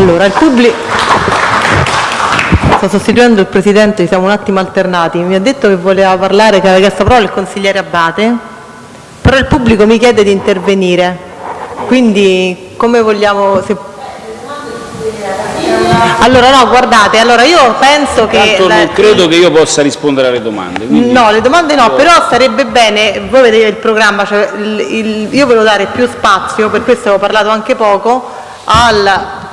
Allora, il pubblico... Sto sostituendo il Presidente, siamo un attimo alternati. Mi ha detto che voleva parlare, che aveva chiesto parola il consigliere Abate, però il pubblico mi chiede di intervenire. Quindi come vogliamo... Se... Allora no, guardate, allora io penso che... Tanto non credo che io possa rispondere alle domande. quindi- No, le domande no, però sarebbe bene, voi vedete il programma, cioè il- il- io volevo dare più spazio, per questo avevo parlato anche poco, al,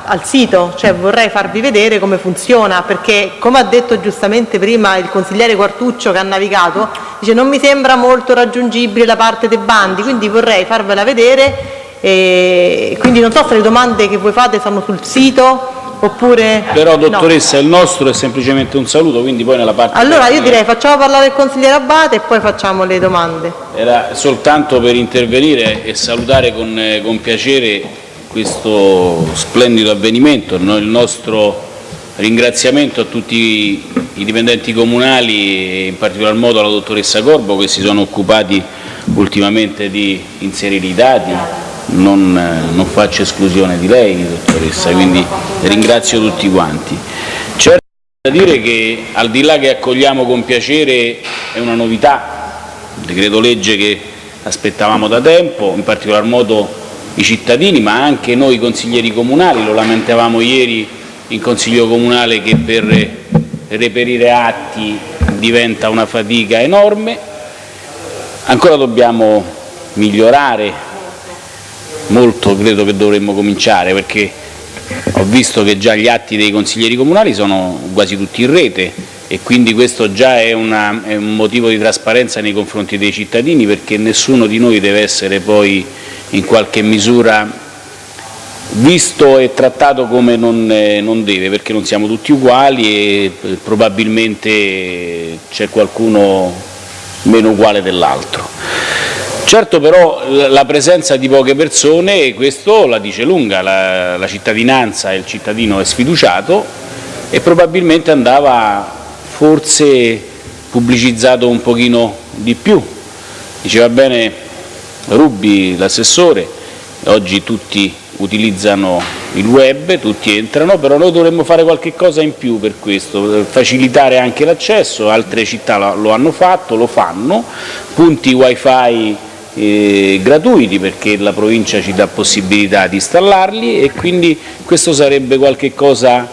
al sito, cioè vorrei farvi vedere come funziona, perché come ha detto giustamente prima il consigliere Quartuccio che ha navigato, dice non mi sembra molto raggiungibile la parte dei bandi, quindi vorrei farvela vedere, e quindi non so se le domande che voi fate stanno sul sito oppure... Però, no. dottoressa, il nostro è semplicemente un saluto, quindi poi nella parte... Allora io direi facciamo parlare il consigliere Abate e poi facciamo le domande. Era soltanto per intervenire e salutare con, eh, con piacere questo splendido avvenimento, il nostro ringraziamento a tutti i dipendenti comunali e in particolar modo alla dottoressa Corbo che si sono occupati ultimamente di inserire i dati, non, non faccio esclusione di lei dottoressa, quindi ringrazio tutti quanti. Certo da dire che al di là che accogliamo con piacere è una novità, un decreto legge che aspettavamo da tempo, in particolar modo i cittadini, ma anche noi consiglieri comunali, lo lamentavamo ieri in Consiglio Comunale che per reperire atti diventa una fatica enorme. Ancora dobbiamo migliorare, molto credo che dovremmo cominciare perché ho visto che già gli atti dei consiglieri comunali sono quasi tutti in rete e quindi questo già è, una- è un motivo di trasparenza nei confronti dei cittadini perché nessuno di noi deve essere poi in qualche misura visto e trattato come non, eh, non deve, perché non siamo tutti uguali e eh, probabilmente c'è qualcuno meno uguale dell'altro. Certo però la presenza di poche persone, questo la dice lunga, la, la cittadinanza e il cittadino è sfiduciato e probabilmente andava forse pubblicizzato un pochino di più. Diceva bene Rubi, l'assessore, oggi tutti utilizzano il web, tutti entrano, però noi dovremmo fare qualche cosa in più per questo, facilitare anche l'accesso, altre città lo- lo hanno fatto, lo fanno, punti wifi eh, gratuiti perché la provincia ci dà possibilità di installarli e quindi questo sarebbe qualche cosa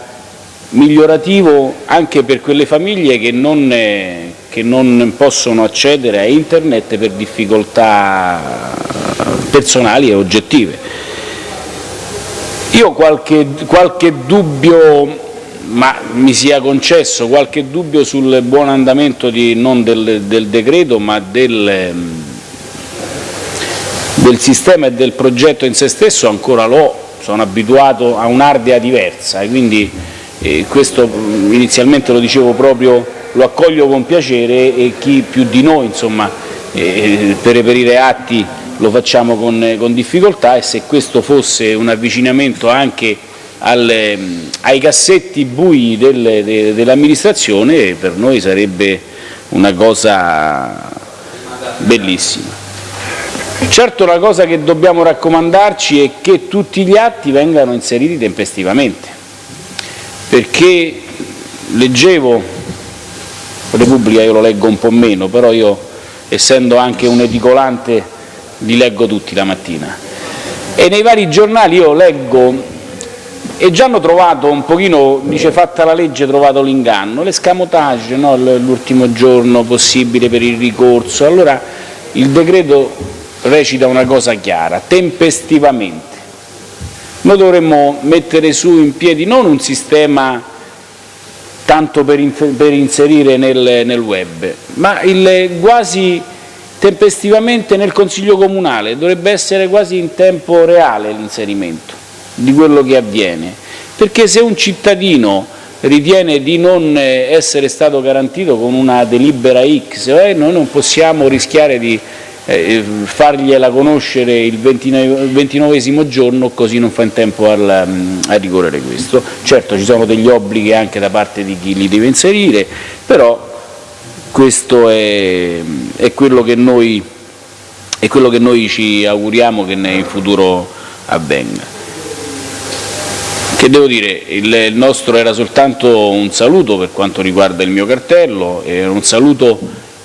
migliorativo anche per quelle famiglie che non, eh, che non possono accedere a internet per difficoltà personali e oggettive. Io qualche, qualche dubbio, ma mi sia concesso qualche dubbio sul buon andamento di, non del, del decreto ma del, ehm, del sistema e del progetto in se stesso ancora l'ho, sono abituato a un'ardea diversa e quindi eh, questo mh, inizialmente lo dicevo proprio, lo accoglio con piacere e chi più di noi insomma, eh, per reperire atti lo facciamo con, con difficoltà e se questo fosse un avvicinamento anche al, mh, ai cassetti bui del- de- dell'amministrazione per noi sarebbe una cosa bellissima. Certo la cosa che dobbiamo raccomandarci è che tutti gli atti vengano inseriti tempestivamente, perché leggevo, Repubblica io lo leggo un po' meno, però io essendo anche un edicolante li leggo tutti la mattina, e nei vari giornali io leggo e già hanno trovato un pochino, dice fatta la legge, trovato l'inganno, l'escamotage, no? L'ultimo giorno possibile per il ricorso. Allora il decreto recita una cosa chiara, tempestivamente. Noi dovremmo mettere su in piedi non un sistema tanto per, per inserire nel, nel web, ma il quasi tempestivamente nel Consiglio Comunale, dovrebbe essere quasi in tempo reale l'inserimento di quello che avviene, perché se un cittadino ritiene di non essere stato garantito con una delibera X, eh, noi non possiamo rischiare di eh, fargliela conoscere il 29 ventinovesimo giorno così non fa in tempo al, mm, a ricorrere questo. Certo ci sono degli obblighi anche da parte di chi li deve inserire, però questo è, è quello che noi, è quello che noi ci auguriamo che in futuro avvenga. che devo dire, il nostro era soltanto un saluto per quanto riguarda il mio cartello, era un saluto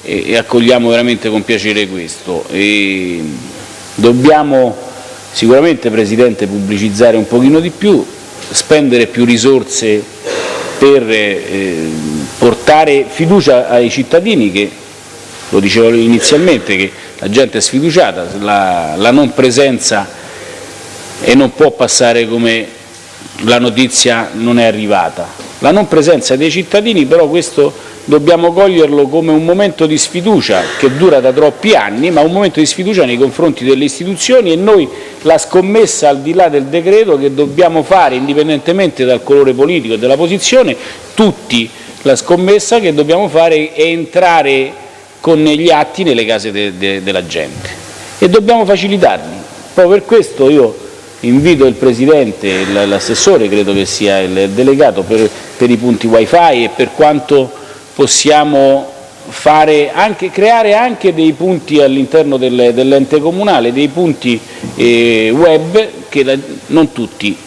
e accogliamo veramente con piacere questo. E dobbiamo sicuramente, Presidente, pubblicizzare un pochino di più, spendere più risorse per eh, portare fiducia ai cittadini che, lo dicevo inizialmente, che la gente è sfiduciata, la, la non presenza e non può passare come la notizia non è arrivata. La non presenza dei cittadini però questo dobbiamo coglierlo come un momento di sfiducia che dura da troppi anni, ma un momento di sfiducia nei confronti delle istituzioni e noi la scommessa al di là del decreto che dobbiamo fare, indipendentemente dal colore politico e della posizione, tutti la scommessa che dobbiamo fare è entrare con gli atti nelle case de, de, della gente e dobbiamo facilitarli. Proprio per questo io invito il Presidente, l'assessore credo che sia il delegato per, per i punti wifi e per quanto possiamo anche, creare anche dei punti all'interno del, dell'ente comunale, dei punti eh, web che la, non tutti,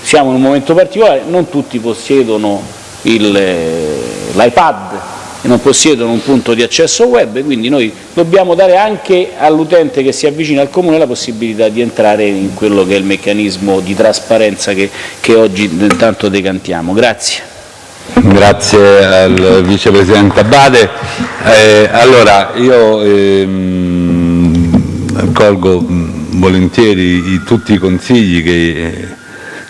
siamo in un momento particolare, non tutti possiedono l'iPad e non possiedono un punto di accesso web, quindi noi dobbiamo dare anche all'utente che si avvicina al Comune la possibilità di entrare in quello che è il meccanismo di trasparenza che, che oggi intanto decantiamo. Grazie. Grazie al Vicepresidente Abate. Eh, allora, io ehm, accolgo volentieri tutti i consigli che,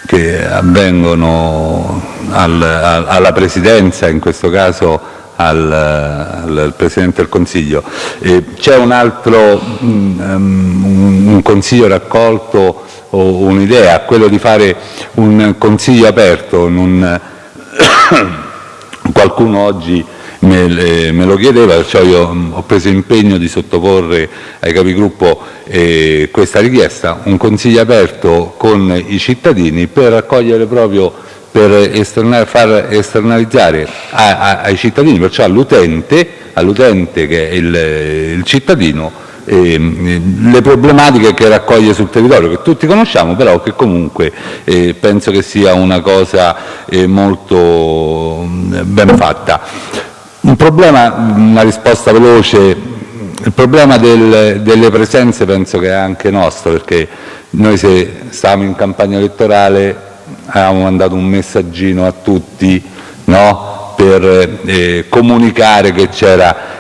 che avvengono al, al, alla Presidenza, in questo caso al, al Presidente del Consiglio. C'è un altro um, un consiglio raccolto o un'idea, quello di fare un consiglio aperto. Un, qualcuno oggi me, lo chiedeva, perciò io ho preso impegno di sottoporre ai capigruppo eh, questa richiesta, un consiglio aperto con i cittadini per far esternalizzare ai cittadini, perciò all'utente, che è il cittadino, eh, le problematiche che raccoglie sul territorio, che tutti conosciamo, però che comunque eh, penso che sia una cosa eh, molto ben fatta. Un problema, una risposta veloce, il problema del, delle presenze penso che è anche nostro, perché noi se stavamo in campagna elettorale avevamo mandato un messaggino a tutti no? per eh, comunicare che c'era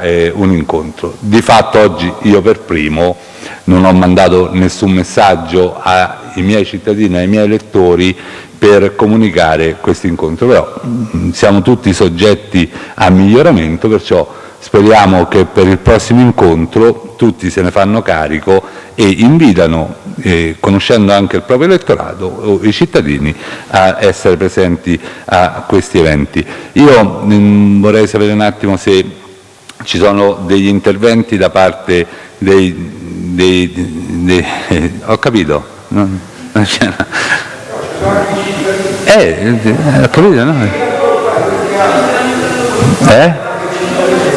eh, un incontro. Di fatto oggi io per primo non ho mandato nessun messaggio ai miei cittadini, ai miei elettori per comunicare questo incontro, però mm, siamo tutti soggetti a miglioramento, perciò speriamo che per il prossimo incontro tutti se ne fanno carico e invitano eh, conoscendo anche il proprio elettorato i cittadini a essere presenti a questi eventi. Io mh, mm, vorrei sapere un attimo se ci sono degli interventi da parte dei... dei, dei ho capito? No, non eh, eh, ho capito, no? Eh?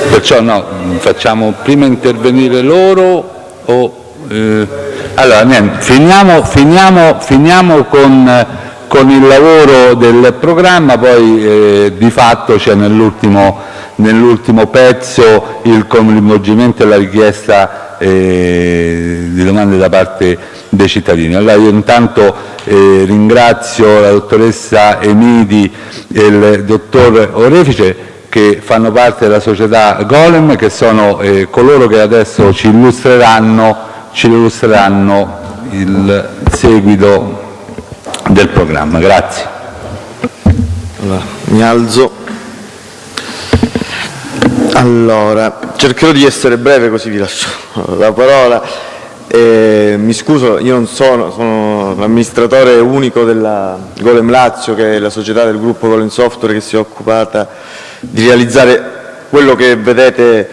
Perciò no, facciamo prima intervenire loro o... Eh, allora, niente, finiamo, finiamo, finiamo con, con, il lavoro del programma, poi eh, di fatto c'è nell'ultimo nell pezzo il coinvolgimento e la richiesta eh, di domande da parte dei cittadini. Allora io intanto eh, ringrazio la dottoressa Emidi e il dottor Orefice che fanno parte della società Golem, che sono eh, coloro che adesso ci illustreranno ci illustreranno il seguito del programma. Grazie. Allora, mi alzo. Allora, cercherò di essere breve così vi lascio la parola. Eh, mi scuso, io non sono, sono l'amministratore unico della Golem Lazio, che è la società del gruppo Golem Software che si è occupata di realizzare quello che vedete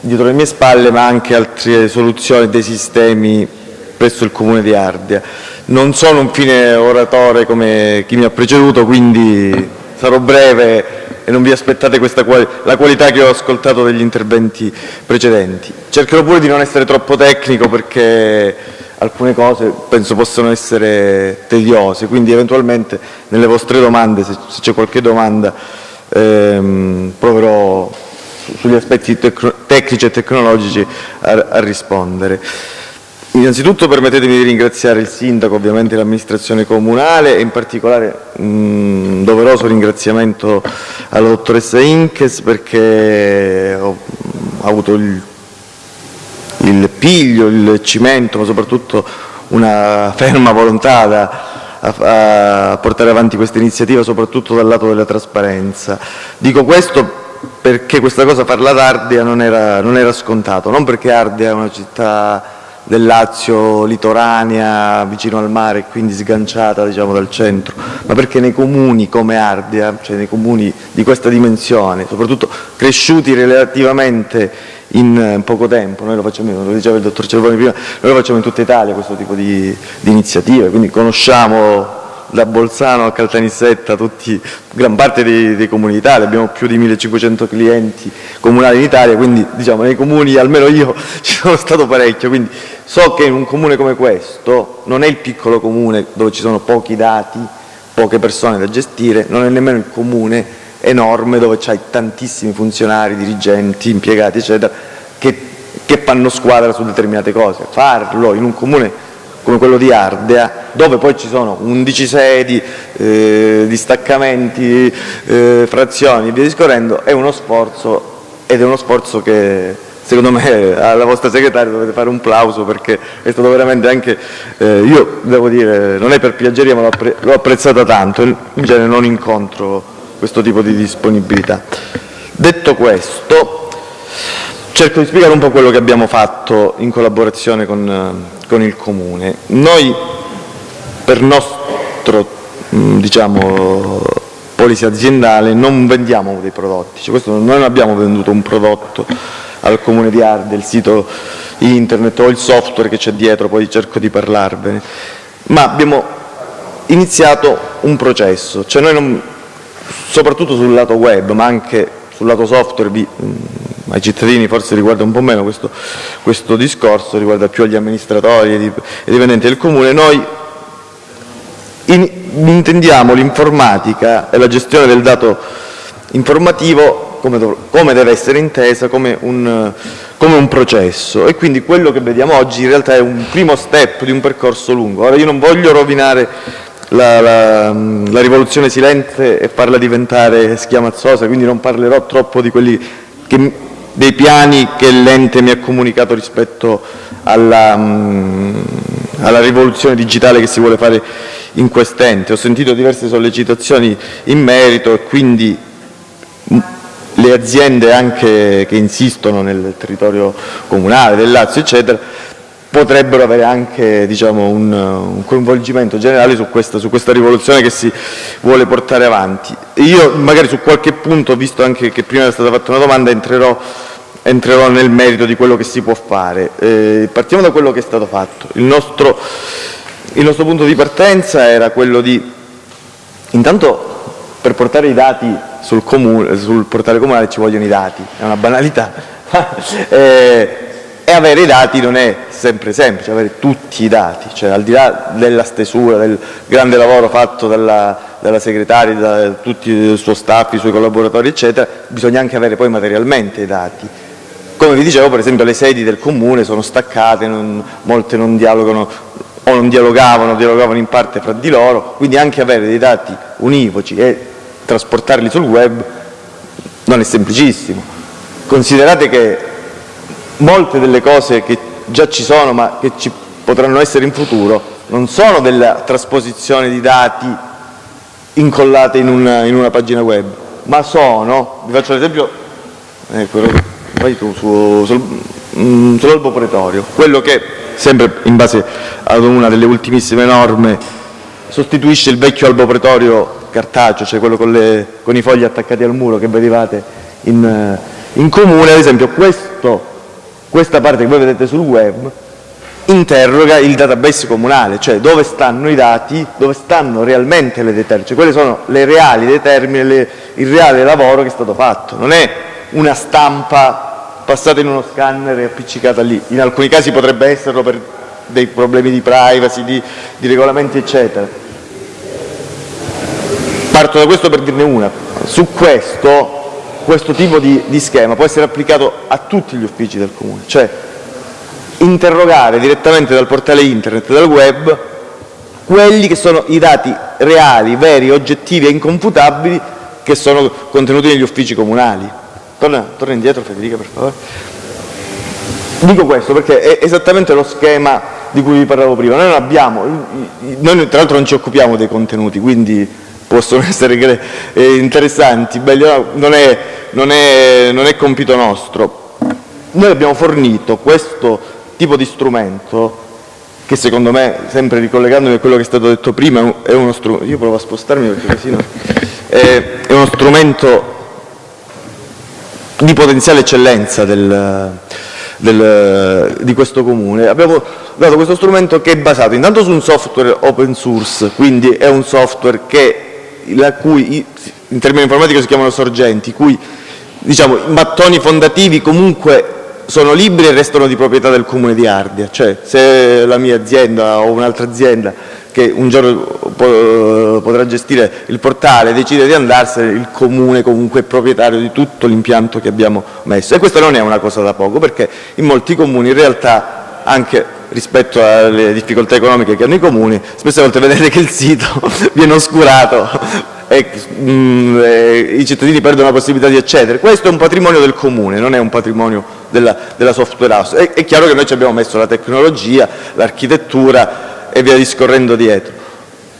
dietro le mie spalle, ma anche altre soluzioni dei sistemi presso il Comune di Ardea. Non sono un fine oratore come chi mi ha preceduto, quindi sarò breve e non vi aspettate quali la qualità che ho ascoltato degli interventi precedenti. Cercherò pure di non essere troppo tecnico perché alcune cose penso possano essere tediose, quindi eventualmente nelle vostre domande, se, se c'è qualche domanda, ehm, proverò sugli aspetti tecnici e tecnologici a, a rispondere. Innanzitutto permettetemi di ringraziare il Sindaco, ovviamente l'amministrazione comunale e in particolare un doveroso ringraziamento alla dottoressa Inkes perché ho, ho avuto il, il, piglio, il cimento, ma soprattutto una ferma volontà da, a, a portare avanti questa iniziativa, soprattutto dal lato della trasparenza. Dico questo perché questa cosa farla ad Ardea non era, non era scontato, non perché Ardea è una città del Lazio litoranea, vicino al mare, quindi sganciata diciamo, dal centro, ma perché nei comuni come Ardea, cioè nei comuni di questa dimensione, soprattutto cresciuti relativamente in eh, poco tempo, noi lo facciamo, lo diceva il dottor Cervoni prima, noi lo facciamo in tutta Italia questo tipo di, di iniziative, quindi conosciamo da Bolzano a Caltanissetta, tutti, gran parte dei, dei comuni d'Italia, abbiamo più di 1500 clienti comunali in Italia, quindi diciamo nei comuni, almeno io ci sono stato parecchio, quindi so che in un comune come questo non è il piccolo comune dove ci sono pochi dati, poche persone da gestire, non è nemmeno il comune enorme dove c'hai tantissimi funzionari, dirigenti, impiegati eccetera che, che fanno squadra su determinate cose. Farlo in un comune come quello di Ardea, dove poi ci sono 11 sedi, eh, distaccamenti, eh, frazioni e via discorrendo, è uno sforzo ed è uno sforzo che secondo me alla vostra segretaria dovete fare un plauso perché è stato veramente anche, eh, io devo dire, non è per piaggeria ma l'ho apprezzata tanto, in genere non incontro questo tipo di disponibilità. Detto questo, cerco di spiegare un po' quello che abbiamo fatto in collaborazione con, con il Comune. Noi per nostro diciamo, policy aziendale non vendiamo dei prodotti, cioè questo, noi non abbiamo venduto un prodotto al Comune di Arde, il sito internet o il software che c'è dietro, poi cerco di parlarvene, ma abbiamo iniziato un processo, cioè noi non, soprattutto sul lato web ma anche sul lato software vi, ai cittadini forse riguarda un po' meno questo, questo discorso, riguarda più agli amministratori e ai dipendenti del Comune, noi in, intendiamo l'informatica e la gestione del dato informativo come, dov come deve essere intesa come un, come un, processo e quindi quello che vediamo oggi in realtà è un primo step di un percorso lungo. Ora io non voglio rovinare la, la, la rivoluzione silente e farla diventare schiamazzosa, quindi non parlerò troppo di quelli che dei piani che l'ente mi ha comunicato rispetto alla, mm, alla rivoluzione digitale che si vuole fare in quest'ente. Ho sentito diverse sollecitazioni in merito e quindi mm, le aziende anche che insistono nel territorio comunale del Lazio eccetera potrebbero avere anche diciamo, un, un, coinvolgimento generale su questa, su questa, rivoluzione che si vuole portare avanti. Io magari su qualche punto, visto anche che prima è stata fatta una domanda, entrerò, entrerò nel merito di quello che si può fare. Eh, partiamo da quello che è stato fatto. Il nostro, il nostro punto di partenza era quello di, intanto per portare i dati sul, comune, sul portale comunale ci vogliono i dati, è una banalità, eh, e avere i dati non è sempre semplice, avere tutti i dati, cioè al di là della stesura, del grande lavoro fatto dalla, dalla segretaria, da tutti il suo staff, i suoi collaboratori eccetera, bisogna anche avere poi materialmente i dati. Come vi dicevo per esempio le sedi del comune sono staccate, non, molte non dialogano o non dialogavano, dialogavano in parte fra di loro, quindi anche avere dei dati univoci e trasportarli sul web non è semplicissimo. Considerate che molte delle cose che già ci sono ma che ci potranno essere in futuro non sono della trasposizione di dati incollate in una, in una pagina web, ma sono, vi faccio l'esempio, ecco, vai tu, su, sul, mm, sull'albo pretorio, quello che, sempre in base ad una delle ultimissime norme, sostituisce il vecchio albo pretorio cartaceo, cioè quello con, le, con i fogli attaccati al muro che vedevate in, in comune, ad esempio questo questa parte che voi vedete sul web interroga il database comunale, cioè dove stanno i dati, dove stanno realmente le determine, cioè quelle sono le reali determine, le, il reale lavoro che è stato fatto, non è una stampa passata in uno scanner e appiccicata lì, in alcuni casi potrebbe esserlo per dei problemi di privacy, di, di regolamenti eccetera. Parto da questo per dirne una. Su questo, questo tipo di, di schema può essere applicato a tutti gli uffici del Comune, cioè interrogare direttamente dal portale internet, dal web, quelli che sono i dati reali, veri, oggettivi e inconfutabili che sono contenuti negli uffici comunali. Torna, torna indietro Federica per favore. Dico questo perché è esattamente lo schema di cui vi parlavo prima. Noi non abbiamo, noi tra l'altro non ci occupiamo dei contenuti, quindi possono essere eh, interessanti, belli, non, è, non, è, non è compito nostro. Noi abbiamo fornito questo tipo di strumento che secondo me, sempre ricollegandomi a quello che è stato detto prima, è uno strumento, io provo a spostarmi perché così no, è, è uno strumento di potenziale eccellenza del, del, di questo comune. Abbiamo dato questo strumento che è basato intanto su un software open source, quindi è un software che, la cui, in termini informatici si chiamano sorgenti, cui diciamo, i mattoni fondativi comunque sono liberi e restano di proprietà del comune di Ardea, cioè se la mia azienda o un'altra azienda che un giorno potrà gestire il portale decide di andarsene, il comune comunque è proprietario di tutto l'impianto che abbiamo messo. E questa non è una cosa da poco perché in molti comuni in realtà anche rispetto alle difficoltà economiche che hanno i comuni spesso volte vedete che il sito viene oscurato mm, e i cittadini perdono la possibilità di accedere. Questo è un patrimonio del comune, non è un patrimonio della, della software house. È, è, chiaro che noi ci abbiamo messo la tecnologia, l'architettura e via discorrendo dietro.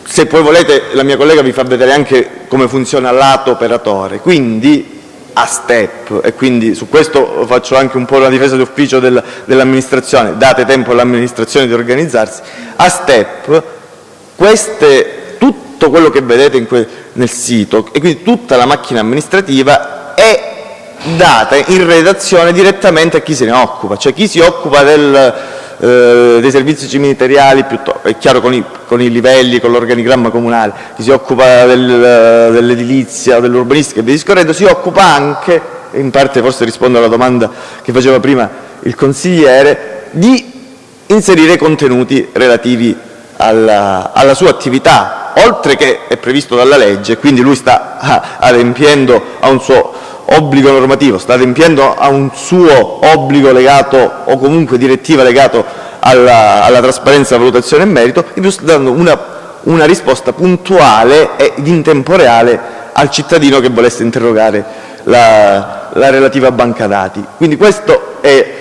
Se poi volete la mia collega vi fa vedere anche come funziona lato operatore, quindi a step e quindi su questo faccio anche un po' una difesa d'ufficio del, dell'amministrazione, date tempo all'amministrazione di organizzarsi, a step queste, tutto quello che vedete que, nel sito. E quindi tutta la macchina amministrativa è data in redazione direttamente a chi se ne occupa, cioè chi si occupa del, eh, dei servizi ministeriali, è chiaro con i, con i livelli, con l'organigramma comunale, chi si occupa del, dell'edilizia, dell'urbanistica e via discorrendo, si occupa anche, in parte forse rispondo alla domanda che faceva prima il consigliere, di inserire contenuti relativi alla, alla sua attività, oltre che è previsto dalla legge, quindi lui sta ah, adempiendo a un suo obbligo normativo, sta adempiendo a un suo obbligo legato o comunque direttiva legato alla, alla trasparenza, valutazione e merito, in più sta dando una, una risposta puntuale e in tempo reale al cittadino che volesse interrogare la, la relativa banca dati. Quindi questo è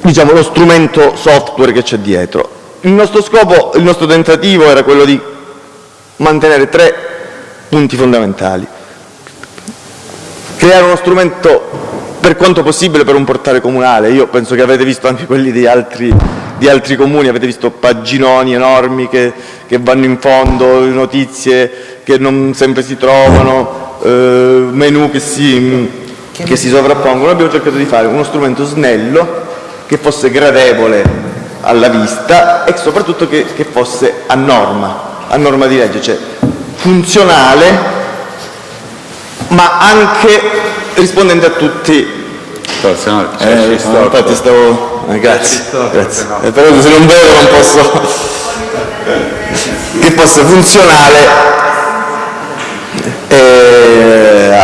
diciamo, lo strumento software che c'è dietro. Il nostro scopo, il nostro tentativo era quello di mantenere tre punti fondamentali creare uno strumento per quanto possibile per un portale comunale. Io penso che avete visto anche quelli di altri, di altri comuni, avete visto paginoni enormi che, che, vanno in fondo, notizie che non sempre si trovano, eh, menu che si, che si sovrappongono. Abbiamo cercato di fare uno strumento snello che fosse gradevole alla vista e soprattutto che, che fosse a norma, a norma di legge, cioè funzionale ma anche rispondente a tutti. Forse no, eh, no, infatti stavo... Eh, grazie, grazie. Eh, però se non vedo non posso... che fosse funzionale eh,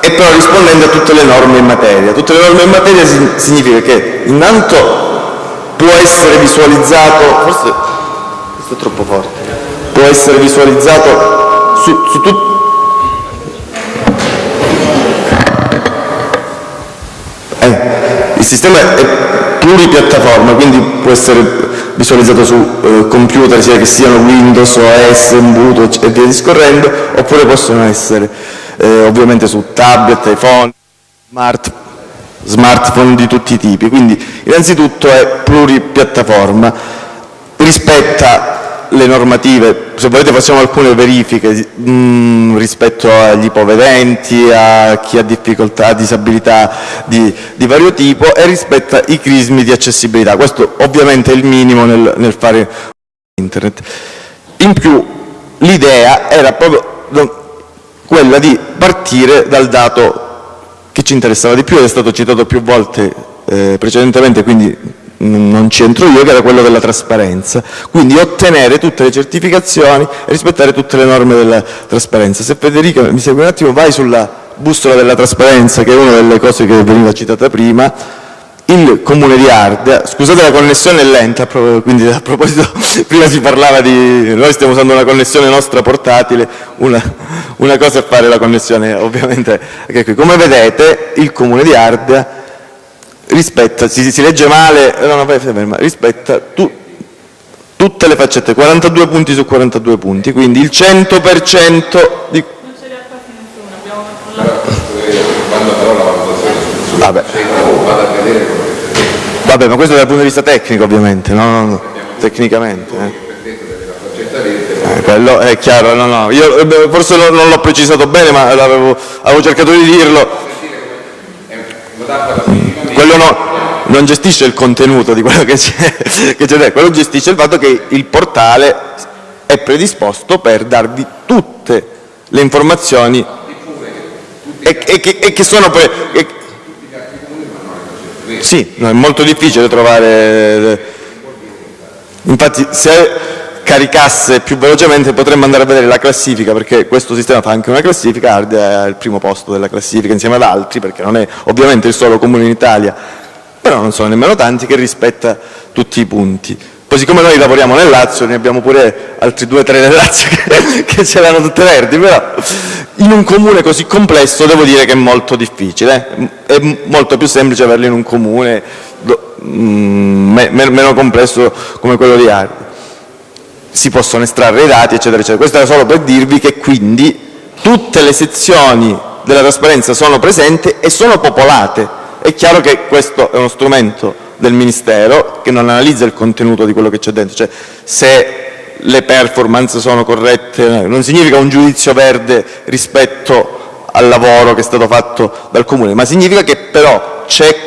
e però rispondente a tutte le norme in materia. Tutte le norme in materia significa che innanto può essere visualizzato, forse è troppo forte, può essere visualizzato su, su tutti Il sistema è pluripiattaforma, quindi può essere visualizzato su eh, computer, sia che siano Windows, OS, Ubuntu e via discorrendo, oppure possono essere eh, ovviamente su tablet, iPhone, smart, smartphone di tutti i tipi. Quindi innanzitutto è pluripiattaforma, rispetta le normative, se volete facciamo alcune verifiche mh, mm, rispetto agli ipovedenti, a chi ha difficoltà, disabilità di, di, vario tipo e rispetto ai crismi di accessibilità. Questo ovviamente è il minimo nel, nel fare internet. In più l'idea era proprio quella di partire dal dato che ci interessava di più ed è stato citato più volte eh, precedentemente, quindi non c'entro io, che era quello della trasparenza. Quindi ottenere tutte le certificazioni e rispettare tutte le norme della trasparenza. Se Federica mi segue un attimo, vai sulla bussola della trasparenza, che è una delle cose che veniva citata prima, il comune di Ardea, scusate la connessione è lenta, quindi a proposito, prima si parlava di, noi stiamo usando una connessione nostra portatile, una, una cosa è fare la connessione ovviamente, come vedete il comune di Ardea rispetta, si, si legge male, no, no, rispetta tu, tutte le faccette, 42 punti su 42 punti, quindi il 100% di... Vabbè. Vabbè, ma questo dal punto di vista tecnico ovviamente, no, no, no. tecnicamente. Eh. Eh, quello è chiaro, no, no. Io eh, forse non l'ho precisato bene, ma avevo, avevo cercato di dirlo. Quello no, non gestisce il contenuto di quello che c'è, quello gestisce il fatto che il portale è predisposto per darvi tutte le informazioni e, e, che, e che, sono poi... E, sì, no, è molto difficile trovare... Infatti se caricasse più velocemente potremmo andare a vedere la classifica, perché questo sistema fa anche una classifica, Ardea è al primo posto della classifica insieme ad altri, perché non è ovviamente il solo comune in Italia, però non sono nemmeno tanti, che rispetta tutti i punti. Poi siccome noi lavoriamo nel Lazio, ne abbiamo pure altri due o tre nel Lazio che, che ce l'hanno tutte verdi, però in un comune così complesso devo dire che è molto difficile, eh. è molto più semplice averlo in un comune mm, meno complesso come quello di Ardea si possono estrarre i dati, eccetera, eccetera. Questo era solo per dirvi che quindi tutte le sezioni della trasparenza sono presenti e sono popolate. È chiaro che questo è uno strumento del Ministero che non analizza il contenuto di quello che c'è dentro, cioè se le performance sono corrette, non significa un giudizio verde rispetto al lavoro che è stato fatto dal Comune, ma significa che però c'è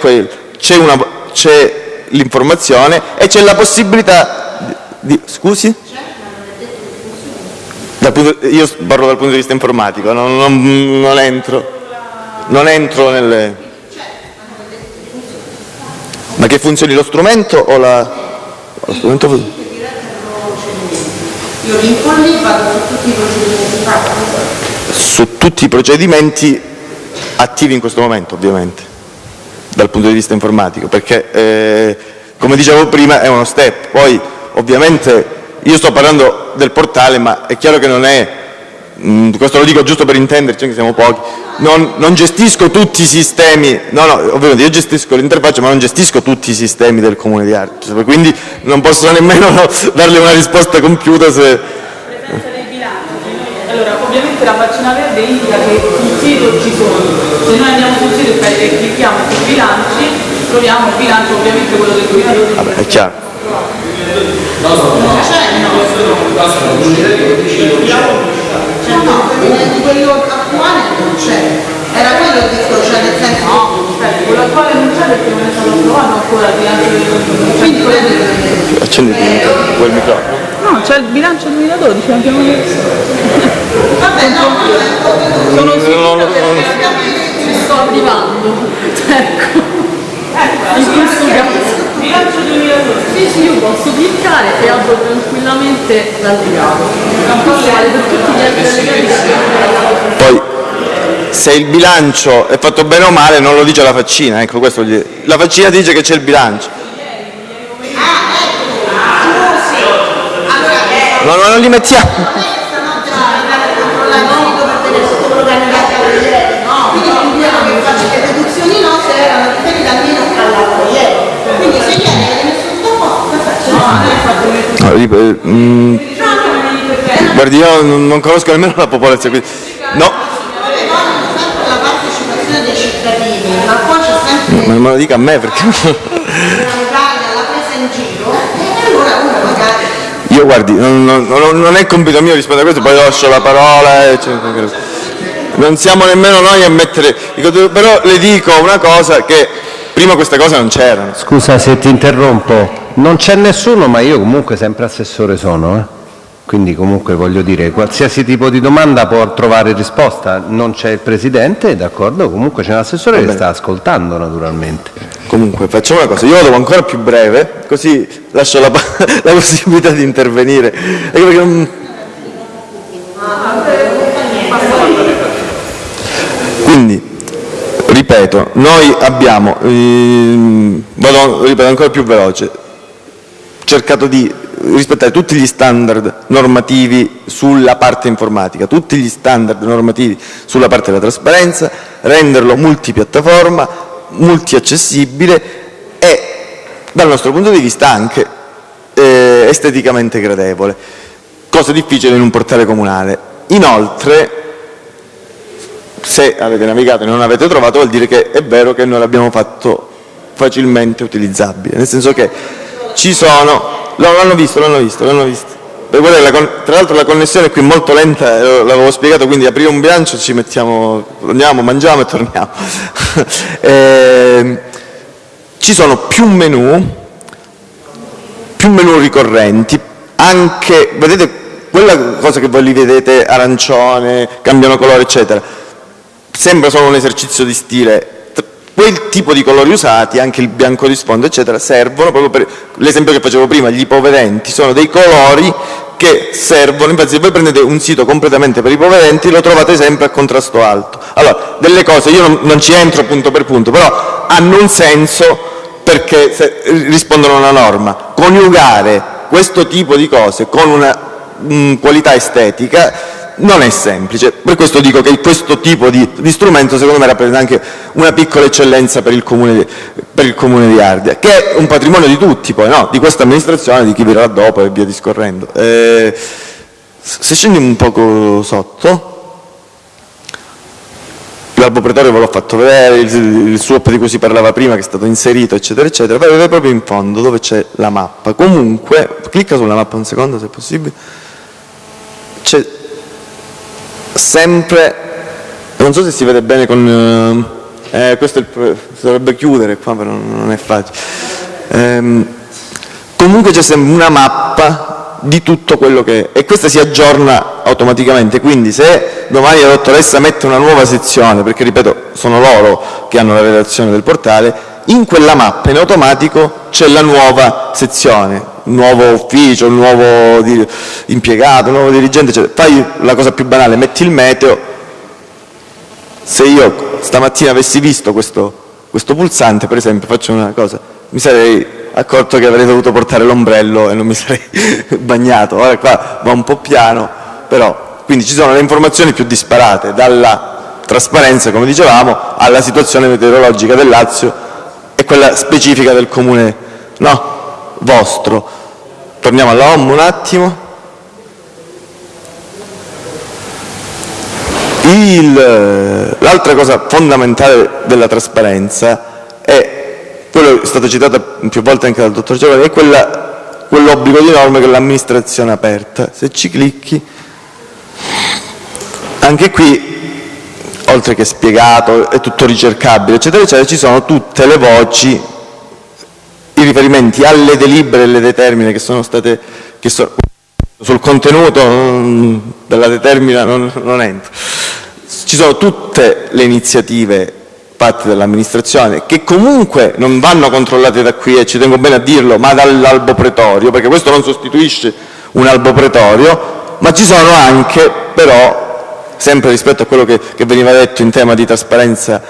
l'informazione e c'è la possibilità di... Scusi? io parlo dal punto di vista informatico, non, non, non entro, non entro nelle... Ma che funzioni lo strumento o la... Lo strumento... Io l'infolli vado su tutti i procedimenti Su tutti i procedimenti attivi in questo momento, ovviamente, dal punto di vista informatico, perché, eh, come dicevo prima, è uno step. Poi, ovviamente, io sto parlando del portale, ma è chiaro che non è, mm, questo lo dico giusto per intenderci, anche siamo pochi, non, non gestisco tutti i sistemi, no, no, ovviamente io gestisco l'interfaccia, ma non gestisco tutti i sistemi del comune di Arte, quindi non posso nemmeno darle una risposta compiuta se... Allora, ovviamente la faccina verde indica che sul sito ci sono, se noi andiamo sul sito e clicchiamo sui bilanci, troviamo il bilancio ovviamente quello del 2012. Vabbè, è chiaro. No, quello attuale non c'è. Era quello il discorso, cioè nel senso... No, quello attuale non c'è perché non è stato approvato ancora il bilancio Quindi quello Accendi quel microfono. No, c'è il bilancio 2012, abbiamo visto. Vabbè, no, sono sicura che ci sto arrivando. Ecco. In questo caso. Bilancio 2012. Sì, sì, io posso cliccare e apro tranquillamente l'allegato. Poi se il bilancio è fatto bene o male non lo dice la faccina, ecco questo la faccina dice che c'è il bilancio. No, no, non li mettiamo. Eh, mm, guardi, io non conosco nemmeno la popolazione. No. dei cittadini, ma me lo dica a me perché... Io guardi, non, non, non, è compito mio rispondere a questo, poi lascio la parola. E, cioè, non siamo nemmeno noi a mettere... Però le dico una cosa che prima queste cose non c'erano. Scusa se ti interrompo, non c'è nessuno, ma io comunque sempre assessore sono, eh? quindi comunque voglio dire, qualsiasi tipo di domanda può trovare risposta, non c'è il Presidente, d'accordo, comunque c'è un assessore che sta ascoltando naturalmente. Comunque, facciamo una cosa, io lo devo ancora più breve, così lascio la, la possibilità di intervenire. Quindi, ripeto, noi abbiamo, ehm, vado, ripeto ancora più veloce, cercato di rispettare tutti gli standard normativi sulla parte informatica, tutti gli standard normativi sulla parte della trasparenza, renderlo multipiattaforma, multiaccessibile e dal nostro punto di vista anche eh, esteticamente gradevole, cosa difficile in un portale comunale. Inoltre, se avete navigato e non avete trovato, vuol dire che è vero che noi l'abbiamo fatto facilmente utilizzabile, nel senso che ci sono No, l'hanno visto, l'hanno visto, l'hanno visto. Tra l'altro la connessione è qui molto lenta, eh, l'avevo spiegato, quindi aprire un bilancio ci mettiamo, andiamo, mangiamo e torniamo. eh, ci sono più menu, più menu ricorrenti, anche, vedete, quella cosa che voi li vedete arancione, cambiano colore, eccetera, sembra solo un esercizio di stile, quel tipo di colori usati, anche il bianco di sfondo eccetera, servono proprio per l'esempio che facevo prima, gli ipovedenti, sono dei colori che servono, infatti se voi prendete un sito completamente per ipovedenti lo trovate sempre a contrasto alto. Allora, delle cose, io non, non ci entro punto per punto, però hanno un senso perché rispondono a una norma. Coniugare questo tipo di cose con una mh, qualità estetica non è semplice. Per questo dico che questo tipo di, di strumento secondo me rappresenta anche una piccola eccellenza per il comune di, per il comune di Ardea, che è un patrimonio di tutti poi, no? di questa amministrazione, di chi verrà dopo e via discorrendo. Eh, se scendi un poco sotto, l'albo pretorio ve l'ho fatto vedere, il, il swap di cui si parlava prima che è stato inserito eccetera eccetera, vedete proprio in fondo dove c'è la mappa. Comunque, clicca sulla mappa un secondo se è possibile, c'è sempre, non so se si vede bene con, eh, questo il, si dovrebbe chiudere qua però non è facile, eh, comunque c'è sempre una mappa di tutto quello che è e questa si aggiorna automaticamente, quindi se domani la dottoressa mette una nuova sezione, perché ripeto sono loro che hanno la redazione del portale, in quella mappa in automatico c'è la nuova sezione, nuovo ufficio, un nuovo impiegato, un nuovo dirigente, cioè, fai la cosa più banale, metti il meteo, se io stamattina avessi visto questo, questo pulsante, per esempio, faccio una cosa, mi sarei accorto che avrei dovuto portare l'ombrello e non mi sarei bagnato, ora qua va un po' piano, però, quindi ci sono le informazioni più disparate, dalla trasparenza, come dicevamo, alla situazione meteorologica del Lazio e quella specifica del comune no? Vostro. Torniamo alla OM un attimo. L'altra cosa fondamentale della trasparenza è, quello è stato citato più volte anche dal dottor Giovanni, è quell'obbligo di norme che l'amministrazione aperta. Se ci clicchi, anche qui oltre che spiegato, è tutto ricercabile, eccetera, eccetera, ci sono tutte le voci i riferimenti alle delibere e alle determine che sono state che so, sul contenuto della determina non, non entro. Ci sono tutte le iniziative fatte dall'amministrazione che comunque non vanno controllate da qui, e ci tengo bene a dirlo, ma dall'albo pretorio, perché questo non sostituisce un albo pretorio, ma ci sono anche però, sempre rispetto a quello che, che veniva detto in tema di trasparenza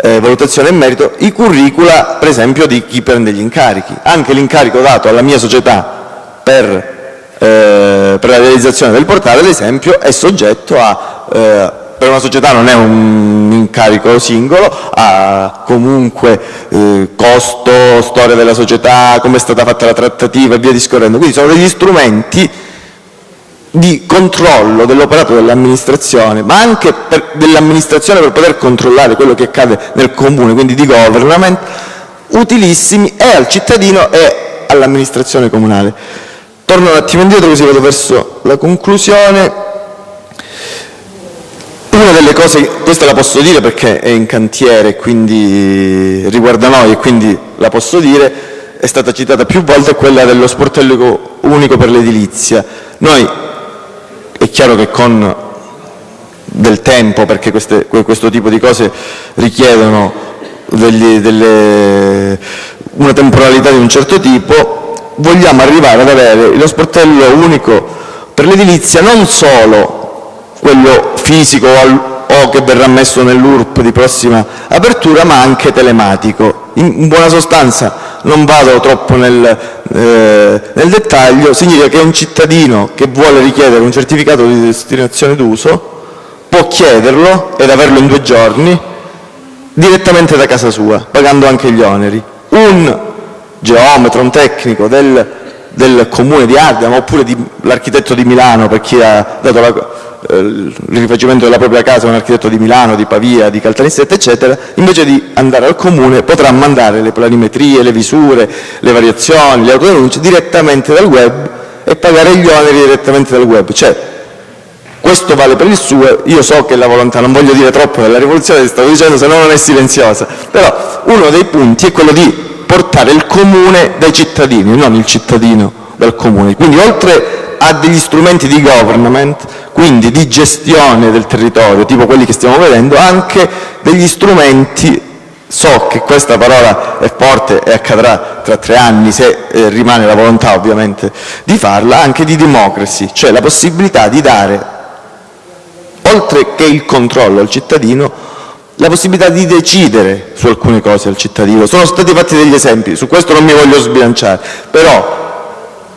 eh, valutazione e merito, i curricula per esempio di chi prende gli incarichi. Anche l'incarico dato alla mia società per, eh, per la realizzazione del portale, ad esempio, è soggetto a, eh, per una società non è un incarico singolo, ha comunque eh, costo, storia della società, come è stata fatta la trattativa e via discorrendo. Quindi sono degli strumenti di controllo dell'operato dell'amministrazione, ma anche dell'amministrazione per poter controllare quello che accade nel comune, quindi di government, utilissimi e al cittadino e all'amministrazione comunale. Torno un attimo indietro così vado verso la conclusione. Una delle cose, questa la posso dire perché è in cantiere, quindi riguarda noi e quindi la posso dire, è stata citata più volte, quella dello sportello unico per l'edilizia. Noi è chiaro che con del tempo, perché queste, questo tipo di cose richiedono degli, delle, una temporalità di un certo tipo, vogliamo arrivare ad avere lo sportello unico per l'edilizia non solo quello fisico o che verrà messo nell'URP di prossima apertura, ma anche telematico. In buona sostanza, non vado troppo nel, eh, nel dettaglio, significa che un cittadino che vuole richiedere un certificato di destinazione d'uso può chiederlo ed averlo in due giorni direttamente da casa sua, pagando anche gli oneri. Un geometra, un tecnico del, del comune di Ardea, oppure l'architetto di Milano, per chi ha dato la, il rifacimento della propria casa a un architetto di Milano, di Pavia, di Caltanissetta, eccetera, invece di andare al comune potrà mandare le planimetrie, le visure, le variazioni, le autodenunce direttamente dal web e pagare gli oneri direttamente dal web. Cioè, questo vale per il suo, io so che la volontà, non voglio dire troppo della rivoluzione, stavo dicendo, se no non è silenziosa, però uno dei punti è quello di portare il comune dai cittadini, non il cittadino dal comune. Quindi oltre a degli strumenti di government, quindi di gestione del territorio, tipo quelli che stiamo vedendo, anche degli strumenti so che questa parola è forte e accadrà tra tre anni, se eh, rimane la volontà ovviamente di farla, anche di democracy, cioè la possibilità di dare oltre che il controllo al cittadino, la possibilità di decidere su alcune cose al cittadino. Sono stati fatti degli esempi, su questo non mi voglio sbilanciare, però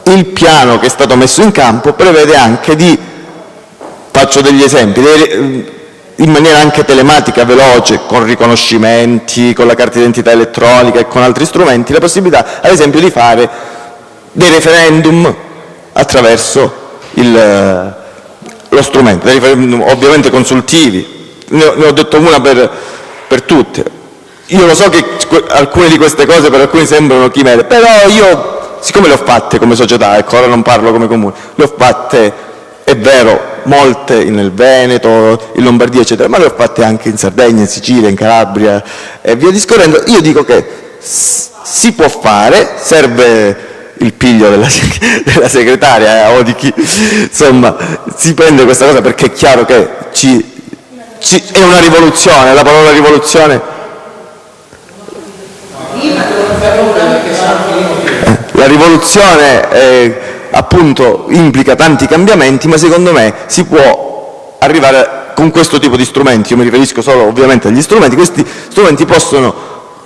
il piano che è stato messo in campo prevede anche di, faccio degli esempi, in maniera anche telematica, veloce, con riconoscimenti, con la carta d'identità elettronica e con altri strumenti, la possibilità ad esempio di fare dei referendum attraverso il, lo strumento, ovviamente consultivi. Ne ho, ne ho detto una per, per tutte. Io lo so che alcune di queste cose per alcuni sembrano chimere, però io, siccome le ho fatte come società, ecco, ora non parlo come comune, le ho fatte, è vero, molte nel Veneto, in Lombardia, eccetera, ma le ho fatte anche in Sardegna, in Sicilia, in Calabria e via discorrendo. Io dico che si può fare, serve il piglio della, della segretaria eh, o di chi insomma si prende questa cosa perché è chiaro che ci, ci, è una rivoluzione, la parola rivoluzione la rivoluzione eh, appunto implica tanti cambiamenti ma secondo me si può arrivare con questo tipo di strumenti, io mi riferisco solo ovviamente agli strumenti, questi strumenti possono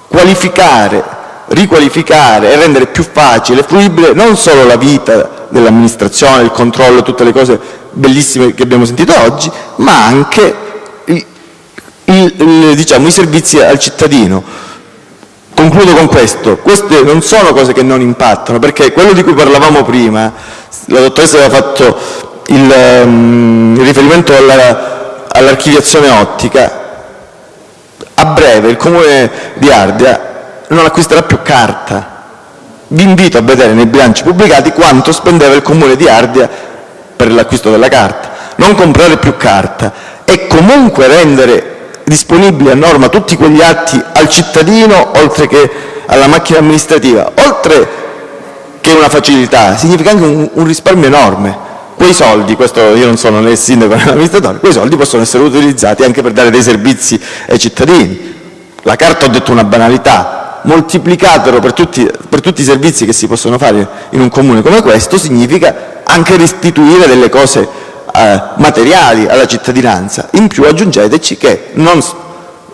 qualificare riqualificare e rendere più facile e fruibile non solo la vita dell'amministrazione, il controllo, tutte le cose bellissime che abbiamo sentito oggi, ma anche il, il, diciamo, i servizi al cittadino. Concludo con questo, queste non sono cose che non impattano, perché quello di cui parlavamo prima, la dottoressa aveva fatto il, um, il riferimento all'archiviazione all ottica, a breve il Comune di Ardea non acquisterà più carta. Vi invito a vedere nei bilanci pubblicati quanto spendeva il Comune di Ardea per l'acquisto della carta. Non comprare più carta e comunque rendere disponibili a norma tutti quegli atti al cittadino oltre che alla macchina amministrativa, oltre che una facilità, significa anche un, un risparmio enorme. Quei soldi, questo io non sono né il sindaco né l'amministratore, quei soldi possono essere utilizzati anche per dare dei servizi ai cittadini. La carta ho detto una banalità, moltiplicatelo per tutti, per tutti i servizi che si possono fare in un comune come questo, significa anche restituire delle cose eh, materiali alla cittadinanza. In più aggiungeteci che non,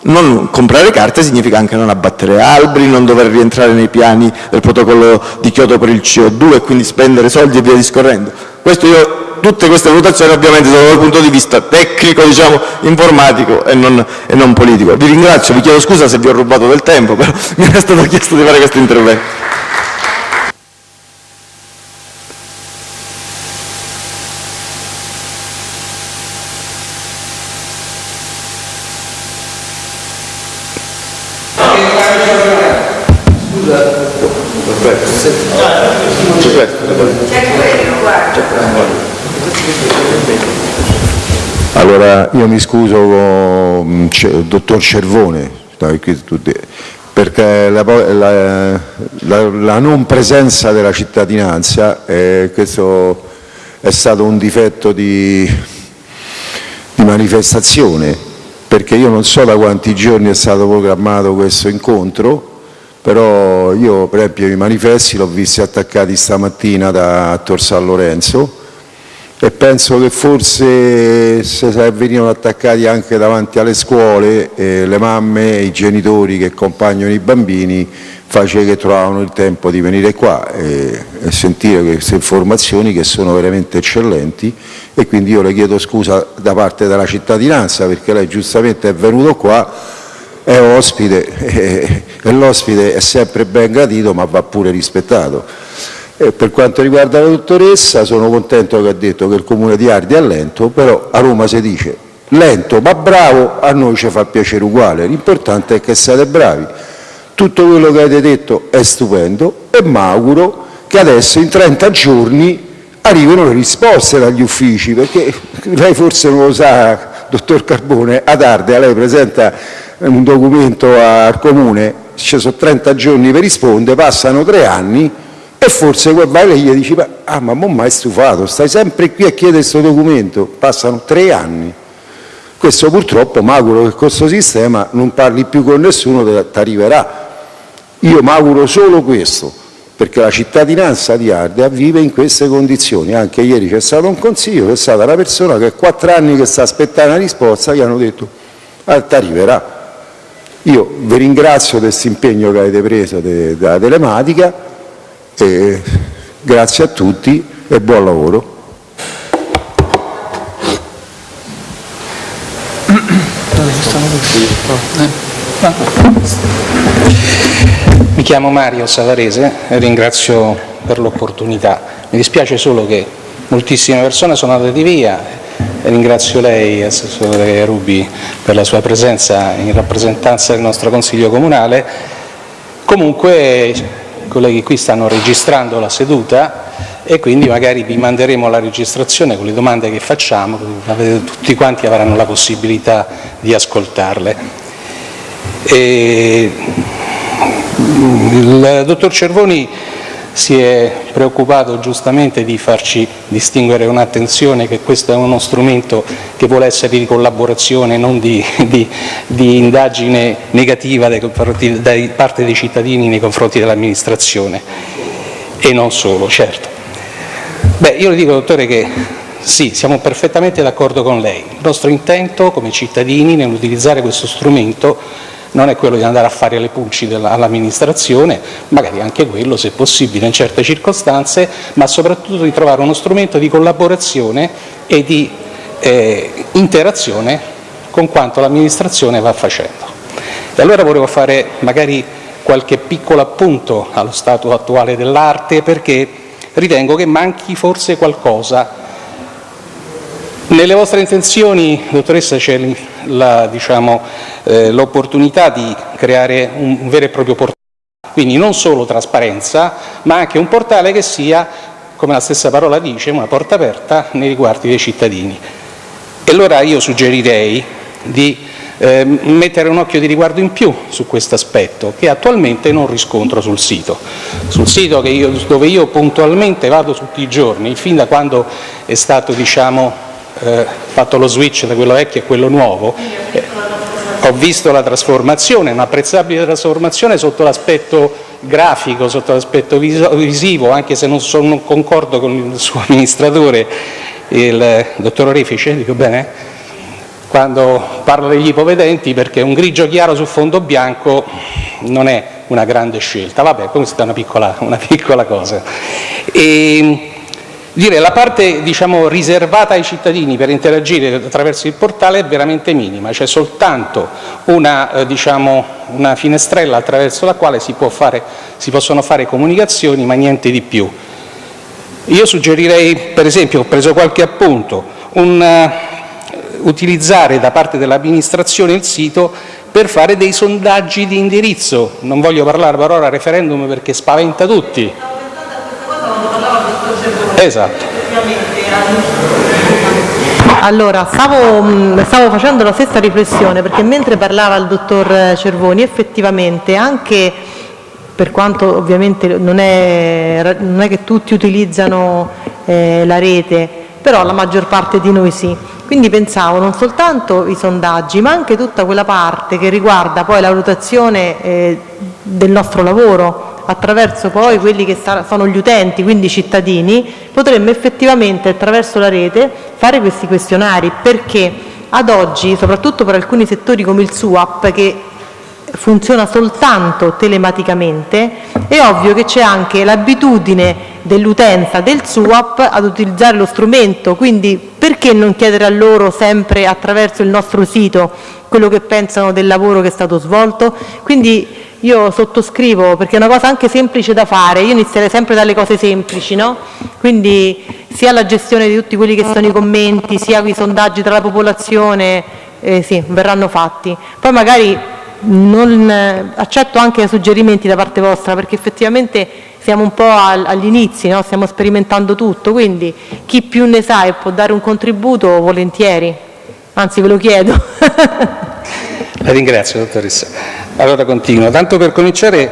non comprare carte significa anche non abbattere alberi, non dover rientrare nei piani del protocollo di Kyoto per il CO2 e quindi spendere soldi e via discorrendo. Io tutte queste valutazioni ovviamente sono dal punto di vista tecnico, diciamo, informatico e non, e non politico. Vi ringrazio, vi chiedo scusa se vi ho rubato del tempo, però mi era stato chiesto di fare questo intervento. Io mi scuso con il dottor Cervone perché la, la, la, la, non presenza della cittadinanza, eh, questo è stato un difetto di, di manifestazione perché io non so da quanti giorni è stato programmato questo incontro, però io per esempio i manifesti l'ho visti attaccati stamattina da Tor San Lorenzo e penso che forse se venivano attaccati anche davanti alle scuole eh, le mamme e i genitori che accompagnano i bambini faceva che trovavano il tempo di venire qua e, e sentire queste informazioni che sono veramente eccellenti e quindi io le chiedo scusa da parte della cittadinanza perché lei giustamente è venuto qua, è ospite e, e l'ospite è sempre ben gradito ma va pure rispettato. E per quanto riguarda la dottoressa sono contento che ha detto che il comune di Ardi è lento, però a Roma si dice lento ma bravo, a noi ci fa piacere uguale, l'importante è che siate bravi. Tutto quello che avete detto è stupendo e mi auguro che adesso in 30 giorni arrivino le risposte dagli uffici, perché lei forse non lo sa, dottor Carbone, ad Ardea lei presenta un documento al comune, ci sono 30 giorni per rispondere, passano tre anni e forse quel vai gli dici, ah ma mo mai stufato, stai sempre qui a chiedere questo documento, passano tre anni. Questo purtroppo mi auguro che questo sistema non parli più con nessuno, ti arriverà. Io mi auguro solo questo, perché la cittadinanza di Ardea vive in queste condizioni. Anche ieri c'è stato un consiglio, c'è stata una persona che quattro anni che sta aspettando una risposta, gli hanno detto ah, ti arriverà. Io vi ringrazio del questo impegno che avete preso della telematica e grazie a tutti e buon lavoro. Mi chiamo Mario Savarese e ringrazio per l'opportunità. Mi dispiace solo che moltissime persone sono andate via e ringrazio lei, Assessore Rubi, per la sua presenza in rappresentanza del nostro Consiglio Comunale. Comunque colleghi qui stanno registrando la seduta e quindi magari vi manderemo la registrazione con le domande che facciamo, tutti quanti avranno la possibilità di ascoltarle. E il dottor Cervoni si è preoccupato giustamente di farci distinguere un'attenzione che questo è uno strumento che vuole essere di collaborazione, non di, di, di indagine negativa da parte dei cittadini nei confronti dell'amministrazione e non solo, certo. Beh, io le dico, dottore, che sì, siamo perfettamente d'accordo con lei. Il nostro intento come cittadini nell'utilizzare questo strumento non è quello di andare a fare le pulci all'amministrazione, magari anche quello se possibile in certe circostanze, ma soprattutto di trovare uno strumento di collaborazione e di eh, interazione con quanto l'amministrazione va facendo. E allora volevo fare magari qualche piccolo appunto allo stato attuale dell'arte perché ritengo che manchi forse qualcosa nelle vostre intenzioni, dottoressa, c'è diciamo, eh, l'opportunità di creare un vero e proprio portale, quindi non solo trasparenza, ma anche un portale che sia, come la stessa parola dice, una porta aperta nei riguardi dei cittadini. E allora io suggerirei di eh, mettere un occhio di riguardo in più su questo aspetto che attualmente non riscontro sul sito. Sul sito io, dove io puntualmente vado tutti i giorni, fin da quando è stato diciamo, eh, fatto lo switch da quello vecchio a quello nuovo, eh, ho visto la trasformazione, un'apprezzabile trasformazione sotto l'aspetto grafico, sotto l'aspetto visivo, anche se non, sono, non concordo con il suo amministratore, il dottor Orefice, dico bene? quando parlo degli ipovedenti perché un grigio chiaro su fondo bianco non è una grande scelta. Vabbè, questa è una piccola, una piccola cosa. E, Dire la parte diciamo, riservata ai cittadini per interagire attraverso il portale è veramente minima, c'è soltanto una, eh, diciamo, una finestrella attraverso la quale si, fare, si, possono fare comunicazioni ma niente di più. Io suggerirei per esempio, ho preso qualche appunto, un, uh, utilizzare da parte dell'amministrazione il sito per fare dei sondaggi di indirizzo, non voglio parlare per ora referendum perché spaventa tutti, Esatto. Allora, stavo, stavo, facendo la stessa riflessione perché mentre parlava il dottor Cervoni effettivamente anche per quanto ovviamente non è, non è che tutti utilizzano eh, la rete, però la maggior parte di noi sì. Quindi pensavo non soltanto i sondaggi, ma anche tutta quella parte che riguarda poi la valutazione eh, del nostro lavoro attraverso poi quelli che sono gli utenti, quindi i cittadini, potremmo effettivamente attraverso la rete fare questi questionari, perché ad oggi, soprattutto per alcuni settori come il SUAP, che funziona soltanto telematicamente, è ovvio che c'è anche l'abitudine dell'utenza del SUAP ad utilizzare lo strumento, quindi perché non chiedere a loro sempre attraverso il nostro sito quello che pensano del lavoro che è stato svolto? Quindi io sottoscrivo, perché è una cosa anche semplice da fare, io inizierei sempre dalle cose semplici, no? quindi sia la gestione di tutti quelli che sono i commenti, sia i sondaggi tra la popolazione, eh, sì, verranno fatti. Poi magari non, eh, accetto anche suggerimenti da parte vostra perché effettivamente siamo un po' agli inizi, no? stiamo sperimentando tutto, quindi chi più ne sa e può dare un contributo volentieri, anzi ve lo chiedo. La ringrazio dottoressa. Allora continuo, tanto per cominciare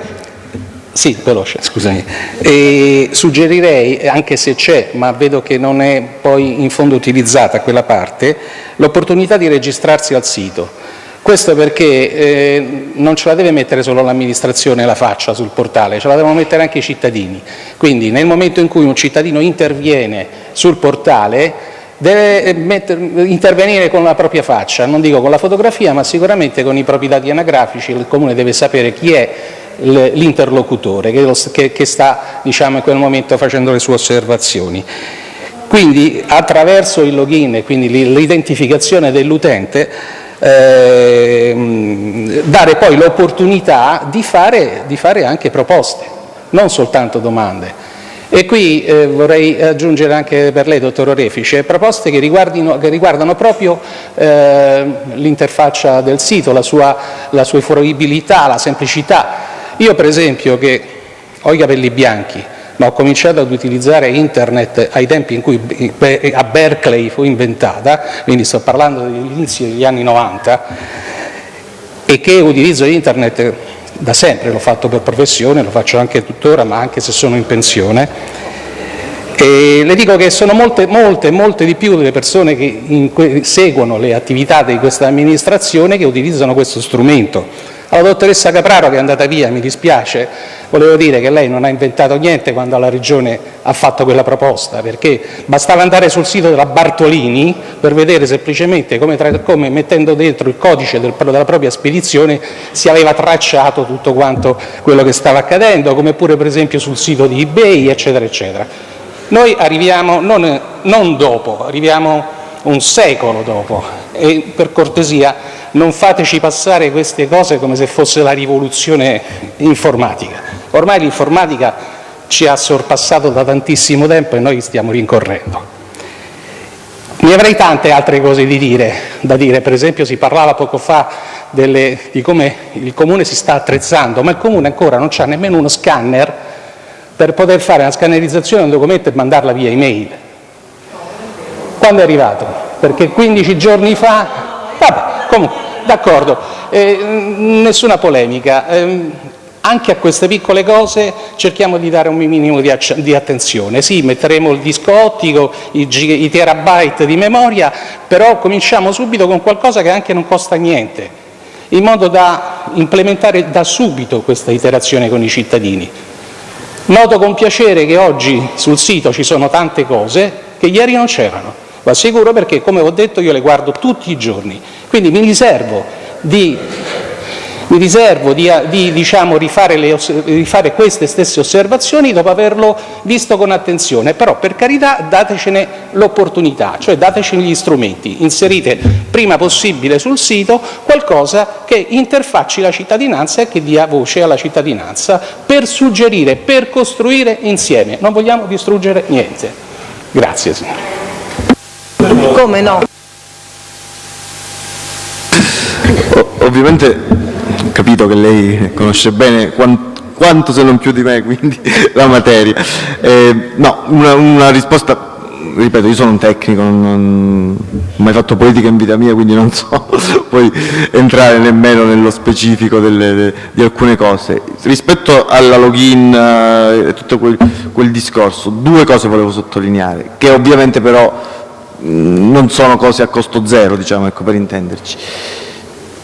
sì, veloce, scusami. E suggerirei, anche se c'è, ma vedo che non è poi in fondo utilizzata quella parte, l'opportunità di registrarsi al sito questo perché eh, non ce la deve mettere solo l'amministrazione la faccia sul portale, ce la devono mettere anche i cittadini. Quindi nel momento in cui un cittadino interviene sul portale deve eh, metter, intervenire con la propria faccia, non dico con la fotografia ma sicuramente con i propri dati anagrafici, il Comune deve sapere chi è l'interlocutore che, che, che, sta diciamo, in quel momento facendo le sue osservazioni. Quindi attraverso il login e quindi l'identificazione dell'utente eh, dare poi l'opportunità di di fare anche proposte, non soltanto domande. E qui eh, vorrei aggiungere anche per lei, dottor Orefice, proposte che, che riguardano proprio eh, l'interfaccia del sito, la sua, la sua fruibilità, la semplicità. Io per esempio che ho i capelli bianchi, ma ho cominciato ad utilizzare internet ai tempi in cui a Berkeley fu inventata, quindi sto parlando dell'inizio degli anni 90, e che utilizzo internet da sempre, l'ho fatto per professione, lo faccio anche tuttora, ma anche se sono in pensione, e le dico che sono molte, molte, molte di più le persone che seguono le attività di questa amministrazione che utilizzano questo strumento. Alla dottoressa Capraro che è andata via, mi dispiace, volevo dire che lei non ha inventato niente quando alla Regione ha fatto quella proposta, perché bastava andare sul sito della Bartolini per vedere semplicemente come, tra, come mettendo dentro il codice del, della propria spedizione si aveva tracciato tutto quanto quello che stava accadendo, come pure per esempio sul sito di eBay, eccetera, eccetera. Noi arriviamo non, non dopo, arriviamo un secolo dopo e per cortesia non fateci passare queste cose come se fosse la rivoluzione informatica. Ormai l'informatica ci ha sorpassato da tantissimo tempo e noi stiamo rincorrendo. Ne avrei tante altre cose di dire, da dire, per esempio si parlava poco fa delle, di come il Comune si sta attrezzando, ma il Comune ancora non ha nemmeno uno scanner per poter fare una scannerizzazione di un documento e mandarla via email. Quando è arrivato? Perché 15 giorni fa... Vabbè, Comunque, d'accordo, eh, nessuna polemica. Eh, anche a queste piccole cose cerchiamo di dare un minimo di, di attenzione. Sì, metteremo il disco ottico, i, i terabyte di memoria, però cominciamo subito con qualcosa che anche non costa niente, in modo da implementare da subito questa iterazione con i cittadini. Noto con piacere che oggi sul sito ci sono tante cose che ieri non c'erano. Lo assicuro perché, come ho detto, io le guardo tutti i giorni. Quindi mi riservo di, mi riservo di, di diciamo, rifare, le, rifare, queste stesse osservazioni dopo averlo visto con attenzione, però per carità datecene l'opportunità, cioè datecene gli strumenti, inserite prima possibile sul sito qualcosa che interfacci la cittadinanza e che dia voce alla cittadinanza per suggerire, per costruire insieme. Non vogliamo distruggere niente. Grazie signore. Come no? ovviamente capito che lei conosce bene quanto, quanto se non più di me quindi la materia. Eh, no, una, una, risposta, ripeto, io sono un tecnico, non, non, ho mai fatto politica in vita mia, quindi non so poi entrare nemmeno nello specifico delle, de, di alcune cose. Rispetto alla login eh, e tutto quel, quel discorso, due cose volevo sottolineare, che ovviamente però mm, non sono cose a costo zero, diciamo, ecco, per intenderci.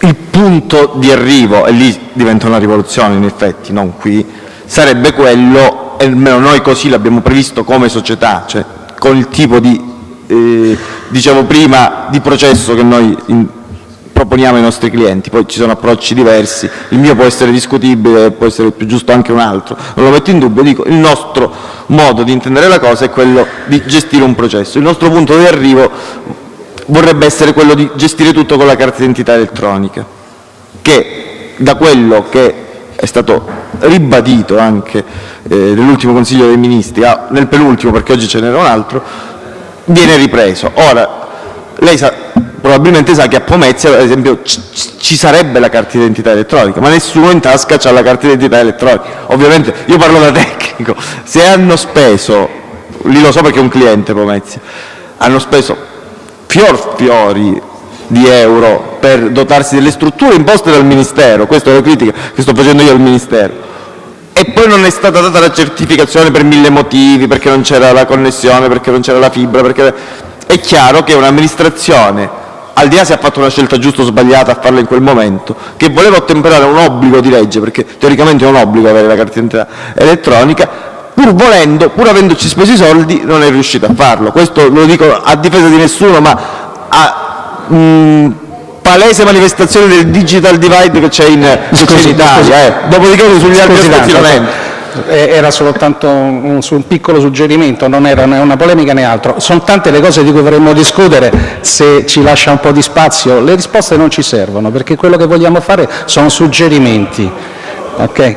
Il punto di arrivo, e lì diventa una rivoluzione in effetti, non qui, sarebbe quello, e almeno noi così l'abbiamo previsto come società, cioè con il tipo di, eh, dicevo prima, di processo che noi in, proponiamo ai nostri clienti, poi ci sono approcci diversi, il mio può essere discutibile, può essere più giusto anche un altro, non lo metto in dubbio, dico il nostro modo di intendere la cosa è quello di gestire un processo, il nostro punto di arrivo vorrebbe essere quello di gestire tutto con la carta d'identità elettronica, che da quello che è stato ribadito anche eh, nell'ultimo Consiglio dei Ministri, ah, nel penultimo perché oggi ce n'era un altro, viene ripreso. Ora, lei sa, probabilmente sa che a Pomezia, ad esempio, ci sarebbe la carta d'identità elettronica, ma nessuno in tasca ha la carta d'identità elettronica. Ovviamente, io parlo da tecnico, se hanno speso, lì lo so perché è un cliente Pomezia, hanno speso fior fiori di euro per dotarsi delle strutture imposte dal Ministero, questa è la critica che sto facendo io al Ministero, e poi non è stata data la certificazione per mille motivi, perché non c'era la connessione, perché non c'era la fibra, perché è chiaro che un'amministrazione, al di là se ha fatto una scelta giusta o sbagliata a farla in quel momento, che voleva ottemperare un obbligo di legge, perché teoricamente è un obbligo avere la carta d'identità elettronica, pur volendo, pur avendoci speso i soldi, non è riuscito a farlo. Questo lo dico a difesa di nessuno, ma a mh, palese manifestazione del digital divide che c'è in, in, Italia. Eh. Dopodiché sugli altri aspetti è era soltanto un, un, piccolo suggerimento, non era né una polemica né altro. Sono tante le cose di cui vorremmo discutere, se ci lascia un po' di spazio. Le risposte non ci servono, perché quello che vogliamo fare sono suggerimenti. Okay?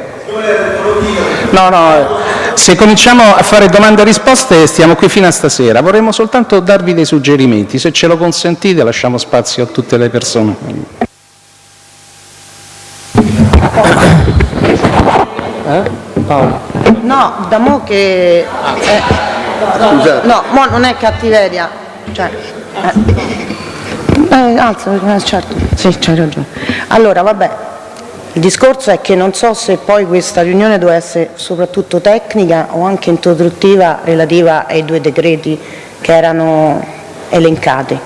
No, no, se cominciamo a fare domande e risposte stiamo qui fino a stasera. Vorremmo soltanto darvi dei suggerimenti. Se ce lo consentite lasciamo spazio a tutte le persone. Eh? Paolo. No, da mo che... Eh, no, mo non è cattiveria. Cioè, eh, eh, alza, eh, certo, sì, c'hai ragione. Allora, vabbè, il discorso è che non so se poi questa riunione doveva essere soprattutto tecnica o anche introduttiva relativa ai due decreti che erano elencati.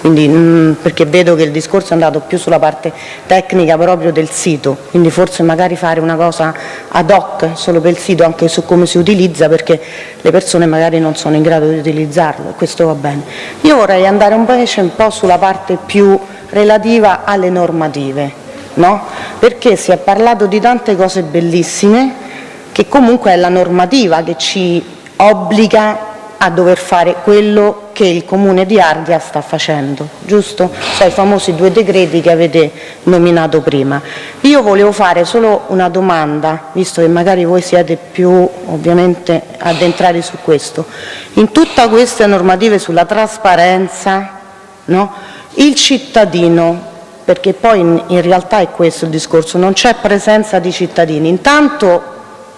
Quindi, mm, perché vedo che il discorso è andato più sulla parte tecnica proprio del sito, quindi forse magari fare una cosa ad hoc solo per il sito, anche su come si utilizza, perché le persone magari non sono in grado di utilizzarlo, e questo va bene. Io vorrei andare invece un po' sulla parte più relativa alle normative, no? perché si è parlato di tante cose bellissime, che comunque è la normativa che ci obbliga a dover fare quello che il Comune di Ardea sta facendo, giusto? Cioè i famosi due decreti che avete nominato prima. Io volevo fare solo una domanda, visto che magari voi siete più ovviamente addentrati su questo. In tutte queste normative sulla trasparenza, no? il cittadino, perché poi in, in realtà è questo il discorso, non c'è presenza di cittadini. Intanto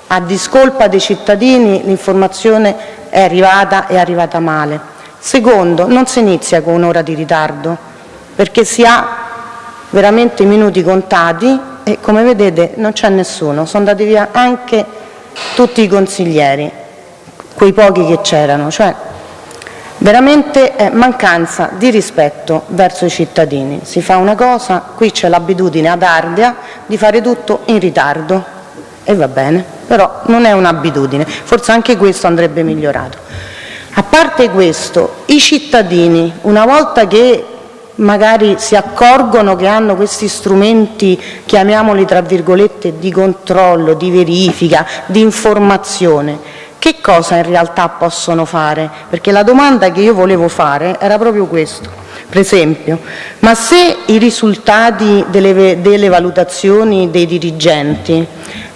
a discolpa dei cittadini l'informazione è arrivata è arrivata male. Secondo, non si inizia con un'ora di ritardo, perché si ha veramente minuti contati e come vedete non c'è nessuno, sono andati via anche tutti i consiglieri, quei pochi che c'erano, cioè veramente è mancanza di rispetto verso i cittadini. Si fa una cosa, qui c'è l'abitudine ad Ardea di fare tutto in ritardo e va bene però non è un'abitudine, forse anche questo andrebbe migliorato. A parte questo, i cittadini, una volta che magari si accorgono che hanno questi strumenti, chiamiamoli tra virgolette, di controllo, di verifica, di informazione, che cosa in realtà possono fare? Perché la domanda che io volevo fare era proprio questo. Per esempio, ma se i risultati delle, delle valutazioni dei dirigenti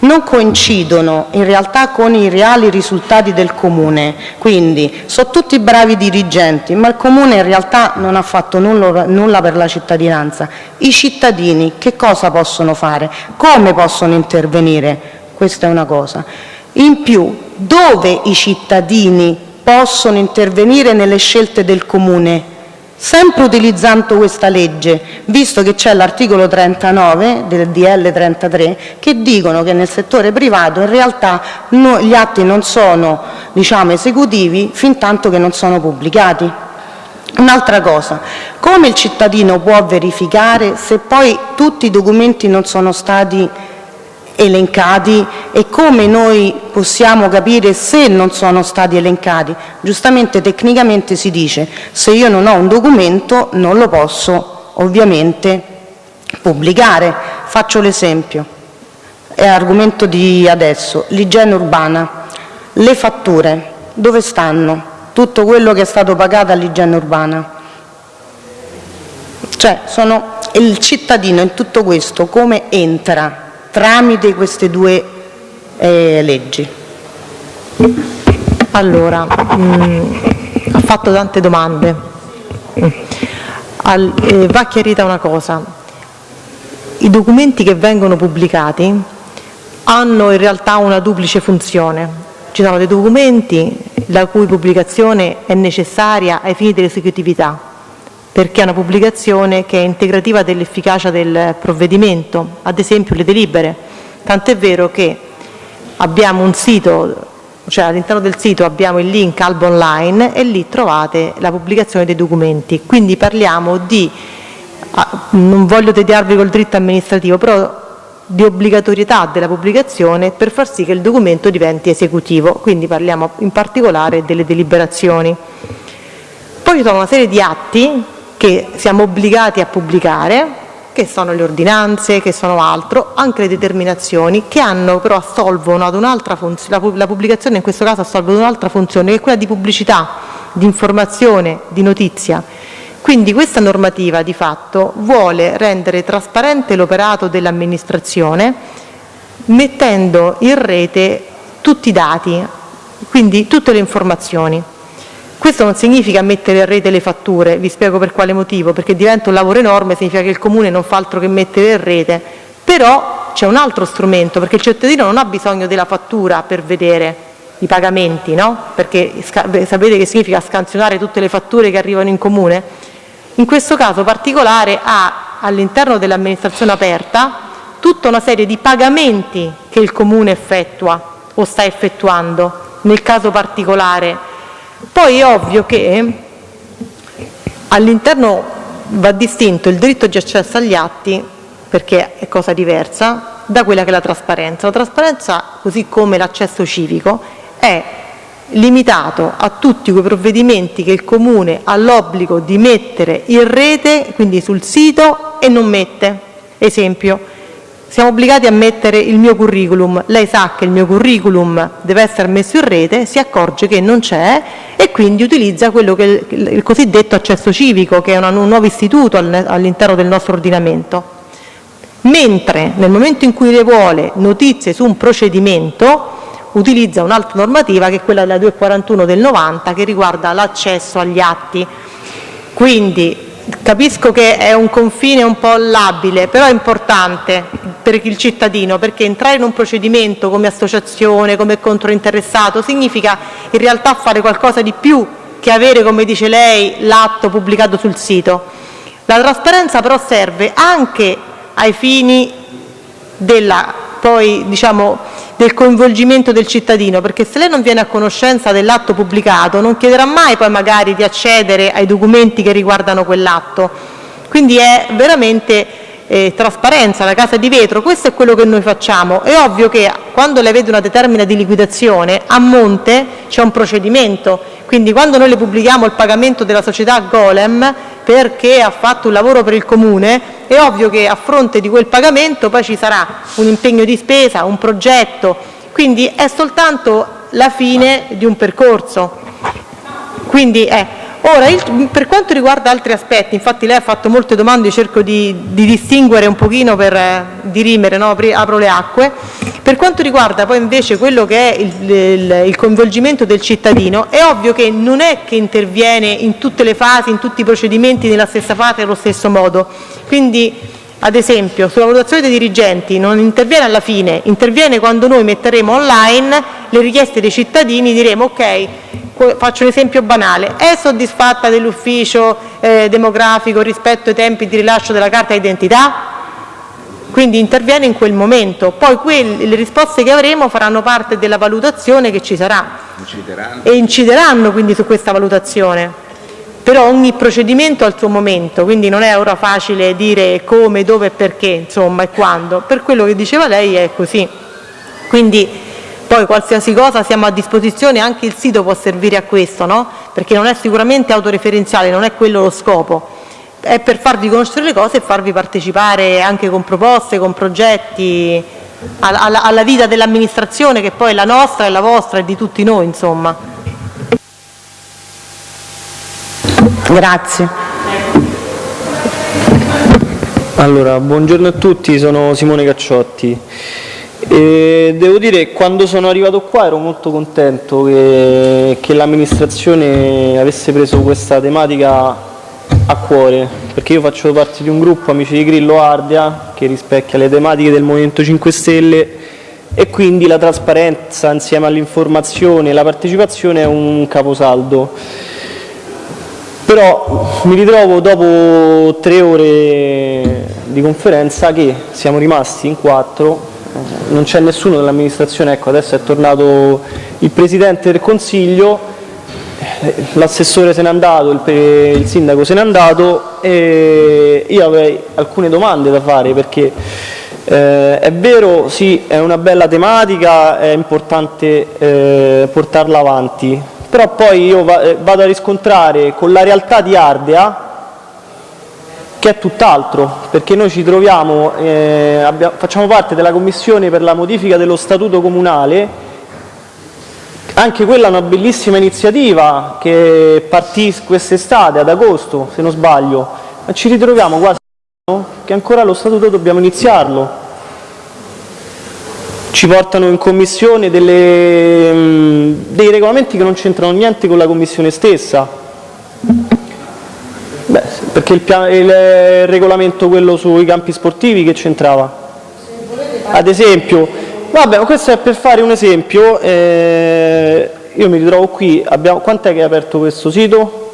non coincidono in realtà con i reali risultati del Comune, quindi sono tutti bravi dirigenti, ma il Comune in realtà non ha fatto nulla, nulla per la cittadinanza, i cittadini che cosa possono fare? Come possono intervenire? Questa è una cosa. In più, dove i cittadini possono intervenire nelle scelte del Comune? Sempre utilizzando questa legge, visto che c'è l'articolo 39 del DL 33 che dicono che nel settore privato in realtà gli atti non sono diciamo, esecutivi fin tanto che non sono pubblicati. Un'altra cosa, come il cittadino può verificare se poi tutti i documenti non sono stati elencati e come noi possiamo capire se non sono stati elencati? Giustamente tecnicamente si dice se io non ho un documento non lo posso ovviamente pubblicare. Faccio l'esempio, è argomento di adesso, l'igiene urbana, le fatture, dove stanno? Tutto quello che è stato pagato all'igiene urbana. Cioè, sono, il cittadino in tutto questo come entra tramite queste due eh, leggi? Allora, mh, ha fatto tante domande. Mm. Al, eh, va chiarita una cosa. I documenti che vengono pubblicati hanno in realtà una duplice funzione. Ci sono dei documenti la cui pubblicazione è necessaria ai fini dell'esecutività, perché è una pubblicazione che è integrativa dell'efficacia del provvedimento, ad esempio le delibere. Tant'è vero che abbiamo un sito, cioè all'interno del sito abbiamo il link Albo Online e lì trovate la pubblicazione dei documenti. Quindi parliamo di, ah, non voglio tediarvi col dritto amministrativo, però di obbligatorietà della pubblicazione per far sì che il documento diventi esecutivo, quindi parliamo in particolare delle deliberazioni. Poi ci sono una serie di atti che siamo obbligati a pubblicare, che sono le ordinanze, che sono altro, anche le determinazioni, che hanno però assolvono ad un'altra funzione, la pubblicazione in questo caso assolve ad un'altra funzione, che è quella di pubblicità, di informazione, di notizia. Quindi questa normativa di fatto vuole rendere trasparente l'operato dell'amministrazione mettendo in rete tutti i dati, quindi tutte le informazioni. Questo non significa mettere in rete le fatture, vi spiego per quale motivo, perché diventa un lavoro enorme, significa che il Comune non fa altro che mettere in rete, però c'è un altro strumento, perché il cittadino non ha bisogno della fattura per vedere i pagamenti, no? perché sapete che significa scansionare tutte le fatture che arrivano in Comune? In questo caso particolare ha all'interno dell'amministrazione aperta tutta una serie di pagamenti che il Comune effettua o sta effettuando nel caso particolare. Poi è ovvio che all'interno va distinto il diritto di accesso agli atti, perché è cosa diversa, da quella che è la trasparenza. La trasparenza, così come l'accesso civico, è limitato a tutti quei provvedimenti che il Comune ha l'obbligo di mettere in rete, quindi sul sito, e non mette. Esempio, siamo obbligati a mettere il mio curriculum, lei sa che il mio curriculum deve essere messo in rete, si accorge che non c'è e quindi utilizza che il cosiddetto accesso civico, che è un nuovo istituto all'interno del nostro ordinamento. Mentre nel momento in cui le vuole notizie su un procedimento, utilizza un'altra normativa che è quella della 241 del 90 che riguarda l'accesso agli atti. Quindi capisco che è un confine un po' labile, però è importante per il cittadino perché entrare in un procedimento come associazione, come controinteressato significa in realtà fare qualcosa di più che avere, come dice lei, l'atto pubblicato sul sito. La trasparenza però serve anche ai fini della poi diciamo del coinvolgimento del cittadino, perché se lei non viene a conoscenza dell'atto pubblicato non chiederà mai poi magari di accedere ai documenti che riguardano quell'atto. Quindi è veramente eh, trasparenza, la casa di vetro, questo è quello che noi facciamo. È ovvio che quando lei vede una determina di liquidazione, a monte c'è un procedimento, quindi quando noi le pubblichiamo il pagamento della società Golem perché ha fatto un lavoro per il Comune, è ovvio che a fronte di quel pagamento poi ci sarà un impegno di spesa, un progetto, quindi è soltanto la fine di un percorso. Quindi, eh, Ora, il, per quanto riguarda altri aspetti, infatti lei ha fatto molte domande, cerco di, di distinguere un pochino per eh, dirimere, no? apro le acque. Per quanto riguarda poi invece quello che è il, il, il, coinvolgimento del cittadino, è ovvio che non è che interviene in tutte le fasi, in tutti i procedimenti nella stessa fase allo stesso modo. Quindi, ad esempio, sulla valutazione dei dirigenti non interviene alla fine, interviene quando noi metteremo online le richieste dei cittadini, diremo ok, Faccio un esempio banale: è soddisfatta dell'ufficio eh, demografico rispetto ai tempi di rilascio della carta d'identità? Quindi interviene in quel momento, poi le risposte che avremo faranno parte della valutazione che ci sarà incideranno. e incideranno quindi su questa valutazione. però ogni procedimento ha il suo momento, quindi non è ora facile dire come, dove e perché, insomma, e quando. Per quello che diceva lei è così. Quindi poi qualsiasi cosa siamo a disposizione, anche il sito può servire a questo, no? perché non è sicuramente autoreferenziale, non è quello lo scopo, è per farvi conoscere le cose e farvi partecipare anche con proposte, con progetti alla, alla vita dell'amministrazione che poi è la nostra, è la vostra, è di tutti noi insomma. Grazie. Allora, buongiorno a tutti, sono Simone Cacciotti. E devo dire che quando sono arrivato qua ero molto contento che, che l'amministrazione avesse preso questa tematica a cuore, perché io faccio parte di un gruppo Amici di Grillo Ardea che rispecchia le tematiche del Movimento 5 Stelle e quindi la trasparenza insieme all'informazione e la partecipazione è un caposaldo. Però mi ritrovo dopo tre ore di conferenza che siamo rimasti in quattro, non c'è nessuno dell'amministrazione, ecco adesso è tornato il Presidente del Consiglio, l'assessore se n'è andato, il, il, sindaco se n'è andato e io avrei alcune domande da fare perché eh, è vero, sì, è una bella tematica, è importante eh, portarla avanti, però poi io eh, vado a riscontrare con la realtà di Ardea che è tutt'altro, perché noi ci troviamo, eh, abbiamo, facciamo parte della commissione per la modifica dello statuto comunale, anche quella è una bellissima iniziativa che partì quest'estate, ad agosto se non sbaglio, ma ci ritroviamo quasi che ancora lo statuto dobbiamo iniziarlo, ci portano in commissione delle, mm, dei regolamenti che non c'entrano niente con la commissione stessa. Beh, perché il, il, regolamento quello sui campi sportivi che c'entrava? Ad esempio, vabbè, questo è per fare un esempio, eh, io mi ritrovo qui, abbiamo, quant'è che è aperto questo sito?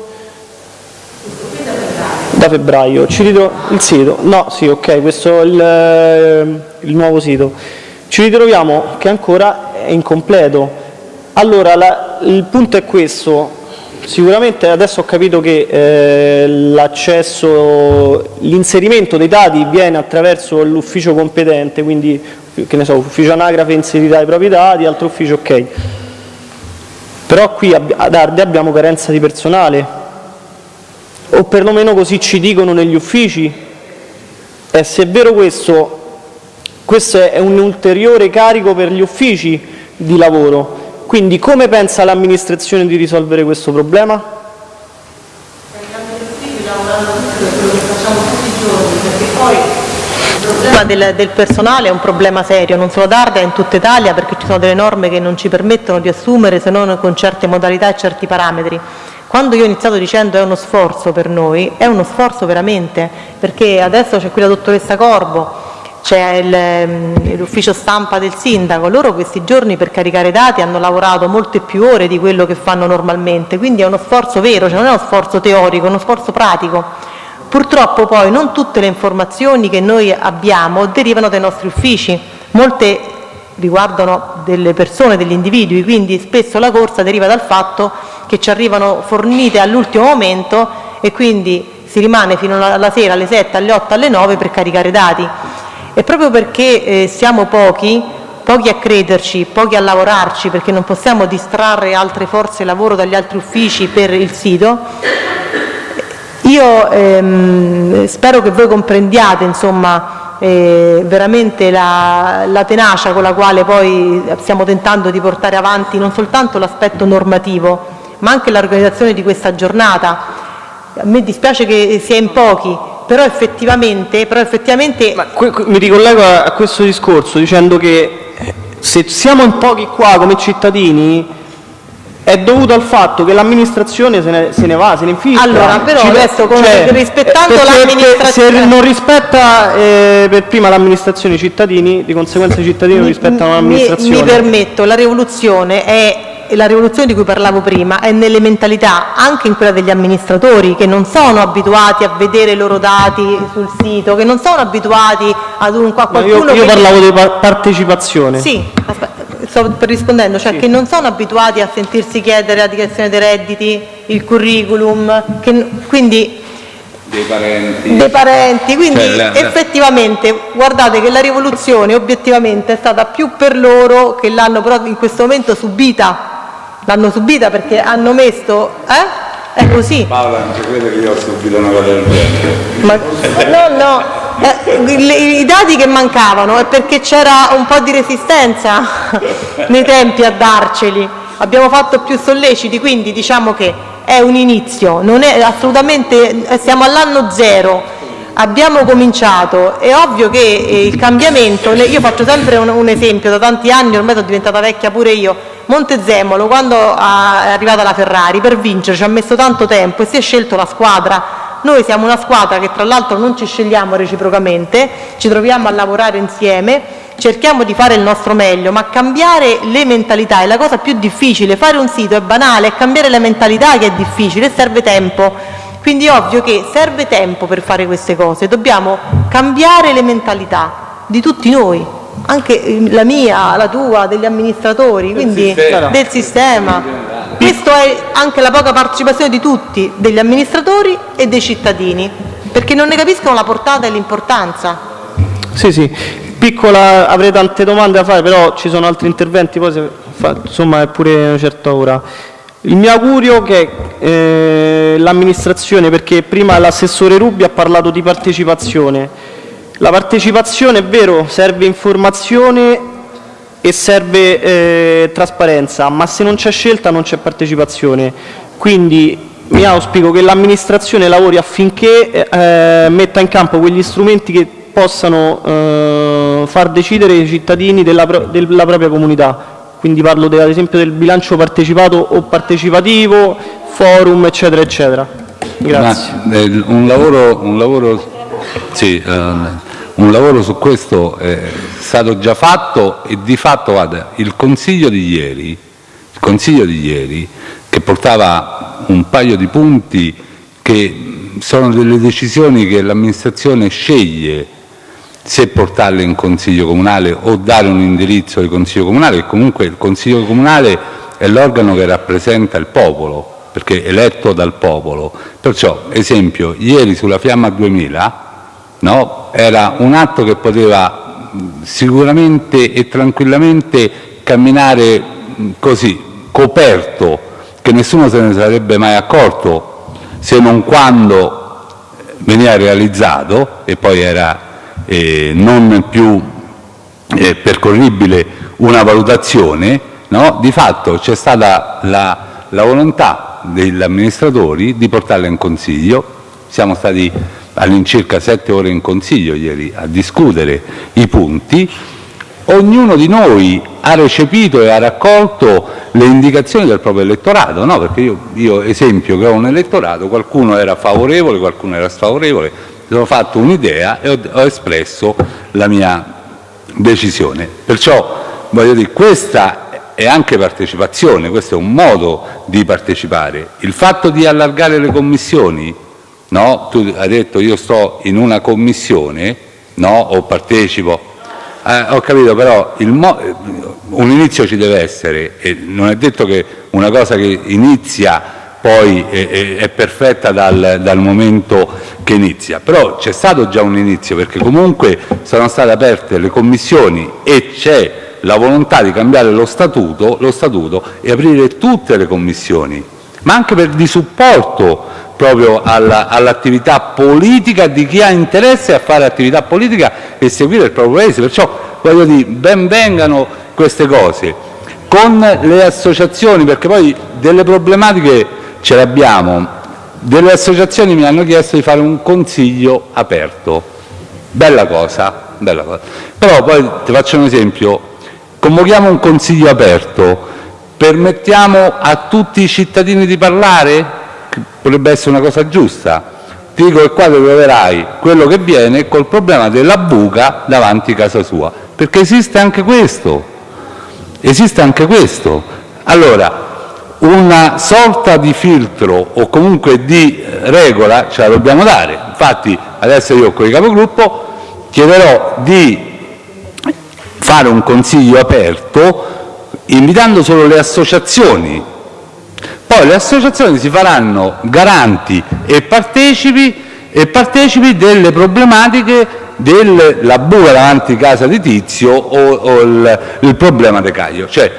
Da febbraio, ci ritrovo, il sito, no, sì, ok, questo è il, il nuovo sito ci ritroviamo che ancora è incompleto. Allora, la, il punto è questo, sicuramente adesso ho capito che eh, l'accesso, l'inserimento dei dati viene attraverso l'ufficio competente, quindi che ne so, ufficio anagrafe inserirà i propri dati, altro ufficio ok. Però qui ad Arde abbiamo carenza di personale, o perlomeno così ci dicono negli uffici, e se è vero questo questo è un ulteriore carico per gli uffici di lavoro. Quindi come pensa l'amministrazione di risolvere questo problema? Il problema del, del, personale è un problema serio, non solo ad Ardea, in tutta Italia, perché ci sono delle norme che non ci permettono di assumere se non con certe modalità e certi parametri. Quando io ho iniziato dicendo è uno sforzo per noi, è uno sforzo veramente, perché adesso c'è qui la dottoressa Corbo, c'è ehm, l'ufficio stampa del sindaco, loro questi giorni per caricare dati hanno lavorato molte più ore di quello che fanno normalmente, quindi è uno sforzo vero, cioè non è uno sforzo teorico, è uno sforzo pratico. Purtroppo poi non tutte le informazioni che noi abbiamo derivano dai nostri uffici, molte riguardano delle persone, degli individui, quindi spesso la corsa deriva dal fatto che ci arrivano fornite all'ultimo momento e quindi si rimane fino alla sera alle 7, alle 8, alle 9 per caricare dati. E proprio perché eh, siamo pochi, pochi a crederci, pochi a lavorarci, perché non possiamo distrarre altre forze lavoro dagli altri uffici per il sito, io ehm, spero che voi comprendiate insomma, eh, veramente la, la, tenacia con la quale poi stiamo tentando di portare avanti non soltanto l'aspetto normativo, ma anche l'organizzazione di questa giornata. A me dispiace che sia in pochi, però effettivamente, però effettivamente... Ma mi ricollego a, a questo discorso dicendo che eh, se siamo in pochi qua come cittadini è dovuto al fatto che l'amministrazione se, se ne, va, se ne infiltra. Allora, però adesso come cioè, rispettando l'amministrazione... Se non rispetta eh, per prima l'amministrazione i cittadini, di conseguenza i cittadini non rispettano l'amministrazione. Mi, mi permetto, la rivoluzione è la rivoluzione di cui parlavo prima è nelle mentalità, anche in quella degli amministratori, che non sono abituati a vedere i loro dati sul sito, che non sono abituati ad un, a qualcuno io, io parlavo di partecipazione. Sì, aspetta, sto rispondendo, cioè che non sono abituati a sentirsi chiedere la dichiarazione dei redditi, il curriculum, che, quindi dei parenti. dei parenti, quindi Cioè, la- la- effettivamente guardate che la rivoluzione obiettivamente è stata più per loro che l'hanno però in questo momento subita, l'hanno subita perché hanno messo, eh? È così. Paola, non ci crede che io ho subito una cosa del genere. Ma, no, no, eh, i, i dati che mancavano è perché c'era un po' di resistenza nei tempi a darceli. Abbiamo fatto più solleciti, quindi diciamo che è un inizio, non è assolutamente, eh, siamo all'anno zero. Abbiamo cominciato, è ovvio che eh, il cambiamento, le- io faccio sempre un, un esempio, da tanti anni ormai sono diventata vecchia pure io, Montezemolo quando è arrivata la Ferrari per vincere ci ha messo tanto tempo e si è scelto la squadra noi siamo una squadra che tra l'altro non ci scegliamo reciprocamente, ci troviamo a lavorare insieme, cerchiamo di fare il nostro meglio, ma cambiare le mentalità è la cosa più difficile. Fare un sito è banale, è cambiare le mentalità che è difficile serve tempo. Quindi è ovvio che serve tempo per fare queste cose, dobbiamo cambiare le mentalità di tutti noi, anche eh, la mia, la tua, degli amministratori, quindi sistema. del sistema. Questa è anche la poca partecipazione di tutti, degli amministratori e dei cittadini, perché non ne capiscono la portata e l'importanza. Sì, sì, piccola, avrei tante domande da fare, però ci sono altri interventi, poi se fa- insomma è pure una certa ora. Il mio augurio che eh, l'amministrazione, perché prima l'assessore Rubi ha parlato di partecipazione, la partecipazione è vero, serve informazione e serve eh, trasparenza, ma se non c'è scelta non c'è partecipazione. Quindi mi auspico che l'amministrazione lavori affinché eh, metta in campo quegli strumenti che possano eh, far decidere i cittadini della, pro- della propria comunità. Quindi parlo de- ad esempio del bilancio partecipato o partecipativo, forum, eccetera, eccetera. Grazie. Ma, eh, un, lavoro, un, lavoro, sì, eh, un lavoro su questo è stato già fatto e di fatto guarda, il consiglio di ieri, consiglio di ieri che portava un paio di punti che sono delle decisioni che l'amministrazione sceglie se portarle in consiglio comunale o dare un indirizzo al consiglio comunale, che comunque il consiglio comunale è l'organo che rappresenta il popolo, perché è eletto dal popolo. Perciò, esempio, ieri sulla Fiamma 2000 no, era un atto che poteva sicuramente e tranquillamente camminare così, coperto, che nessuno se ne sarebbe mai accorto, se non quando veniva realizzato e poi era eh, non più eh, percorribile una valutazione, no? di fatto c'è stata la, la volontà degli amministratori di portarla in consiglio, siamo stati all'incirca sette ore in consiglio ieri a discutere i punti, ognuno di noi ha recepito e ha raccolto le indicazioni del proprio elettorato, no? perché io, io esempio che ho un elettorato, qualcuno era favorevole, qualcuno era sfavorevole, mi sono fatto un'idea e ho, ho espresso la mia decisione. Perciò voglio dire, questa è anche partecipazione, questo è un modo di partecipare. Il fatto di allargare le commissioni, no? tu hai detto io sto in una commissione no? o partecipo, eh, ho capito, però un inizio ci deve essere e non è detto che una cosa che inizia poi è, è- è perfetta dal, dal momento che inizia, però c'è stato già un inizio perché comunque sono state aperte le commissioni e c'è la volontà di cambiare lo statuto, lo statuto e aprire tutte le commissioni, ma anche per di supporto proprio alla- all'attività politica di chi ha interesse a fare attività politica e seguire il proprio paese. Perciò ben vengano queste cose con le associazioni, perché poi delle problematiche ce le abbiamo. Delle associazioni mi hanno chiesto di fare un consiglio aperto. Bella cosa, bella cosa. Però poi ti faccio un esempio, convochiamo un consiglio aperto, permettiamo a tutti i cittadini di parlare? Potrebbe essere una cosa giusta. Ti dico che qua troverai quello che viene col problema della buca davanti a casa sua, perché esiste anche questo. Esiste anche questo. Allora, una sorta di filtro o comunque di regola ce la dobbiamo dare. Infatti adesso io con il capogruppo chiederò di fare un consiglio aperto invitando solo le associazioni. Poi le associazioni si faranno garanti e partecipi, delle problematiche della buca davanti casa di Tizio o, il, problema di Caio. Cioè,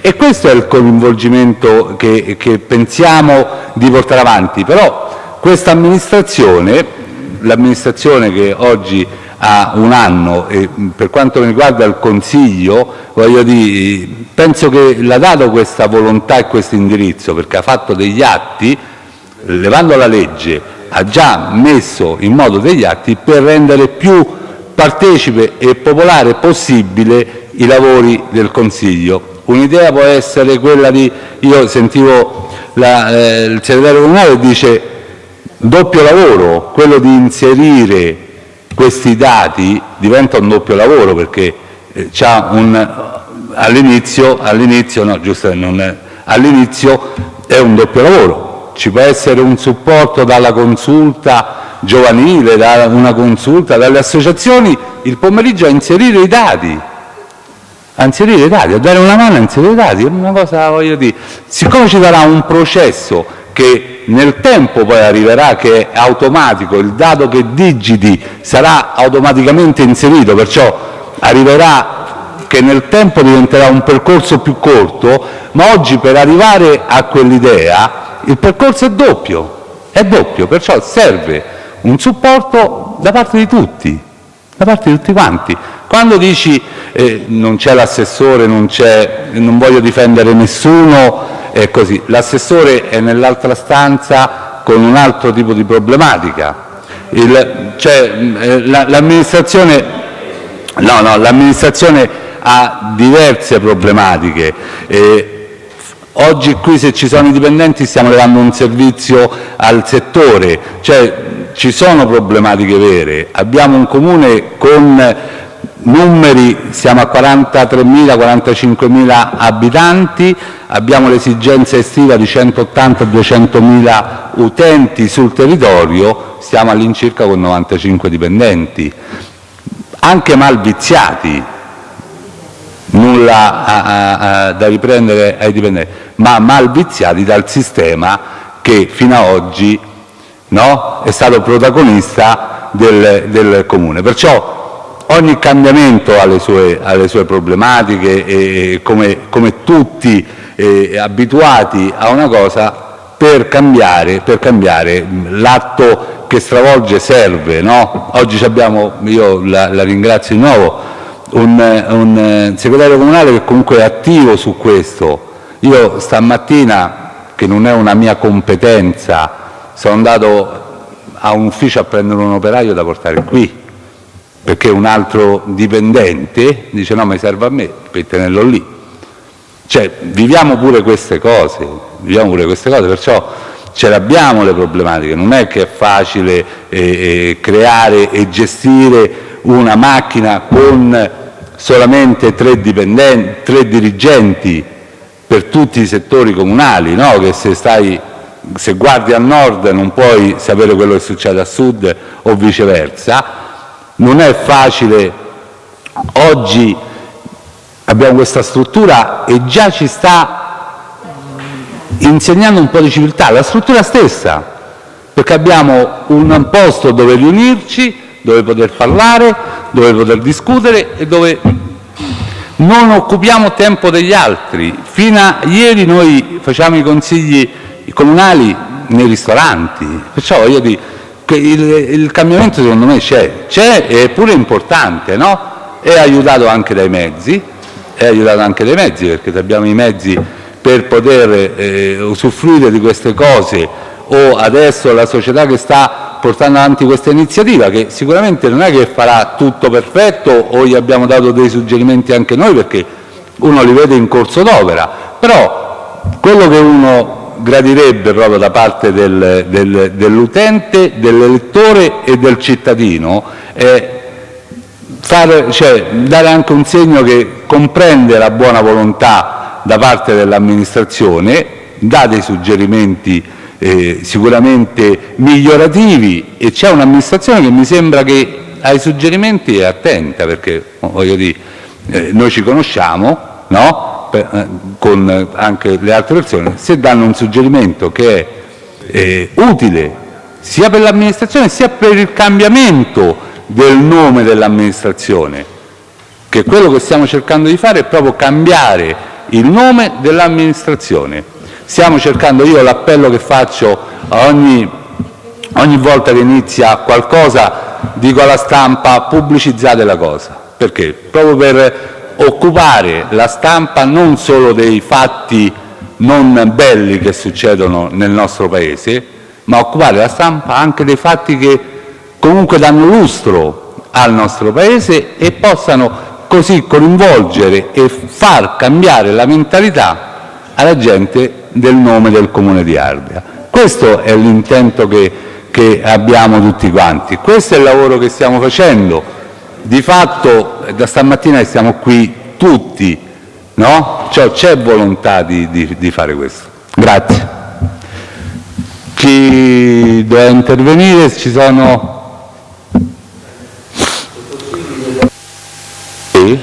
e questo è il coinvolgimento che pensiamo di portare avanti. Però questa amministrazione, l'amministrazione che oggi ha un anno e per quanto riguarda il Consiglio, dire, penso che l'ha dato questa volontà e questo indirizzo perché ha fatto degli atti, levando la legge, ha già messo in modo degli atti per rendere più partecipe e popolare possibile i lavori del Consiglio. Un'idea può essere quella di, io sentivo la, eh, il segretario comunale dice doppio lavoro, quello di inserire questi dati diventa un doppio lavoro perché eh, all'inizio, è un doppio lavoro, ci può essere un supporto dalla consulta giovanile, da una consulta, dalle associazioni, il pomeriggio a inserire i dati, a inserire i dati, a dare una mano a inserire i dati, è una cosa, voglio dire, siccome ci sarà un processo che nel tempo poi arriverà, che è automatico, il dato che digiti sarà automaticamente inserito, perciò arriverà che nel tempo diventerà un percorso più corto, ma oggi per arrivare a quell'idea il percorso è doppio, è doppio, perciò serve un supporto da parte di tutti, da parte di tutti quanti. Quando dici eh, non c'è l'assessore, non, non voglio difendere nessuno. L'assessore è nell'altra stanza con un altro tipo di problematica. Cioè, eh, l'amministrazione ha diverse problematiche. Oggi qui se ci sono i dipendenti stiamo levando un servizio al settore, cioè ci sono problematiche vere. Abbiamo un Comune con numeri, siamo a 43.000-45.000 abitanti, abbiamo l'esigenza estiva di 180-200.000 utenti sul territorio, stiamo all'incirca con 95 dipendenti, anche mal viziati, nulla da riprendere ai dipendenti, ma mal viziati dal sistema che fino ad oggi è stato protagonista del Comune. Ogni cambiamento ha le sue, ha le sue problematiche e come, come tutti eh, abituati a una cosa, per cambiare, per cambiare l'atto che stravolge serve. No? Oggi abbiamo, io la, la ringrazio di nuovo, un, un segretario comunale che comunque è attivo su questo. Io stamattina, che non è una mia competenza, sono andato a un ufficio a prendere un operaio da portare qui, perché un altro dipendente dice no, mi serve a me per tenerlo lì. Cioè, viviamo pure queste cose, viviamo pure queste cose, perciò ce l'abbiamo le problematiche, non è che è facile eh, eh, creare e gestire una macchina con solamente tre, tre dirigenti per tutti i settori comunali, no? che se stai se guardi a nord non puoi sapere quello che succede a sud o viceversa. Non è facile, oggi abbiamo questa struttura e già ci sta insegnando un po' di civiltà, la struttura stessa, perché abbiamo un posto dove riunirci, dove poter parlare, dove poter discutere e dove non occupiamo tempo degli altri. Fino a ieri noi facciamo i consigli comunali nei ristoranti. Perciò dire che il, il cambiamento secondo me c'è, c'è è pure importante, no? È aiutato anche dai mezzi, è aiutato anche dai mezzi perché se abbiamo i mezzi per poter eh, usufruire di queste cose o adesso la società che sta portando avanti questa iniziativa che sicuramente non è che farà tutto perfetto o gli abbiamo dato dei suggerimenti anche noi perché uno li vede in corso d'opera, però quello che uno gradirebbe proprio da parte del, del, dell'utente, dell'elettore e del cittadino fare, cioè, dare anche un segno che comprende la buona volontà da parte dell'amministrazione, dà dei suggerimenti eh, sicuramente migliorativi e c'è un'amministrazione che mi sembra che ai suggerimenti è attenta perché eh, noi ci conosciamo, eh, con anche le altre persone, se danno un suggerimento che è eh, utile sia per l'amministrazione sia per il cambiamento del nome dell'amministrazione, che quello che stiamo cercando di fare è proprio cambiare il nome dell'amministrazione. Stiamo cercando, io l'appello che faccio ogni, ogni volta che inizia qualcosa, dico alla stampa pubblicizzate la cosa, perché? Proprio per occupare la stampa non solo dei fatti non belli che succedono nel nostro Paese, ma occupare la stampa anche dei fatti che comunque danno lustro al nostro Paese e possano così coinvolgere e far cambiare la mentalità alla gente del nome del Comune di Ardea. Questo è l'intento che, che abbiamo tutti quanti, questo è il lavoro che stiamo facendo. Di fatto eh, da stamattina siamo qui tutti, no? Cioè, c'è volontà di, di, di, fare questo. Grazie. Chi deve intervenire? Ci sono... Sì?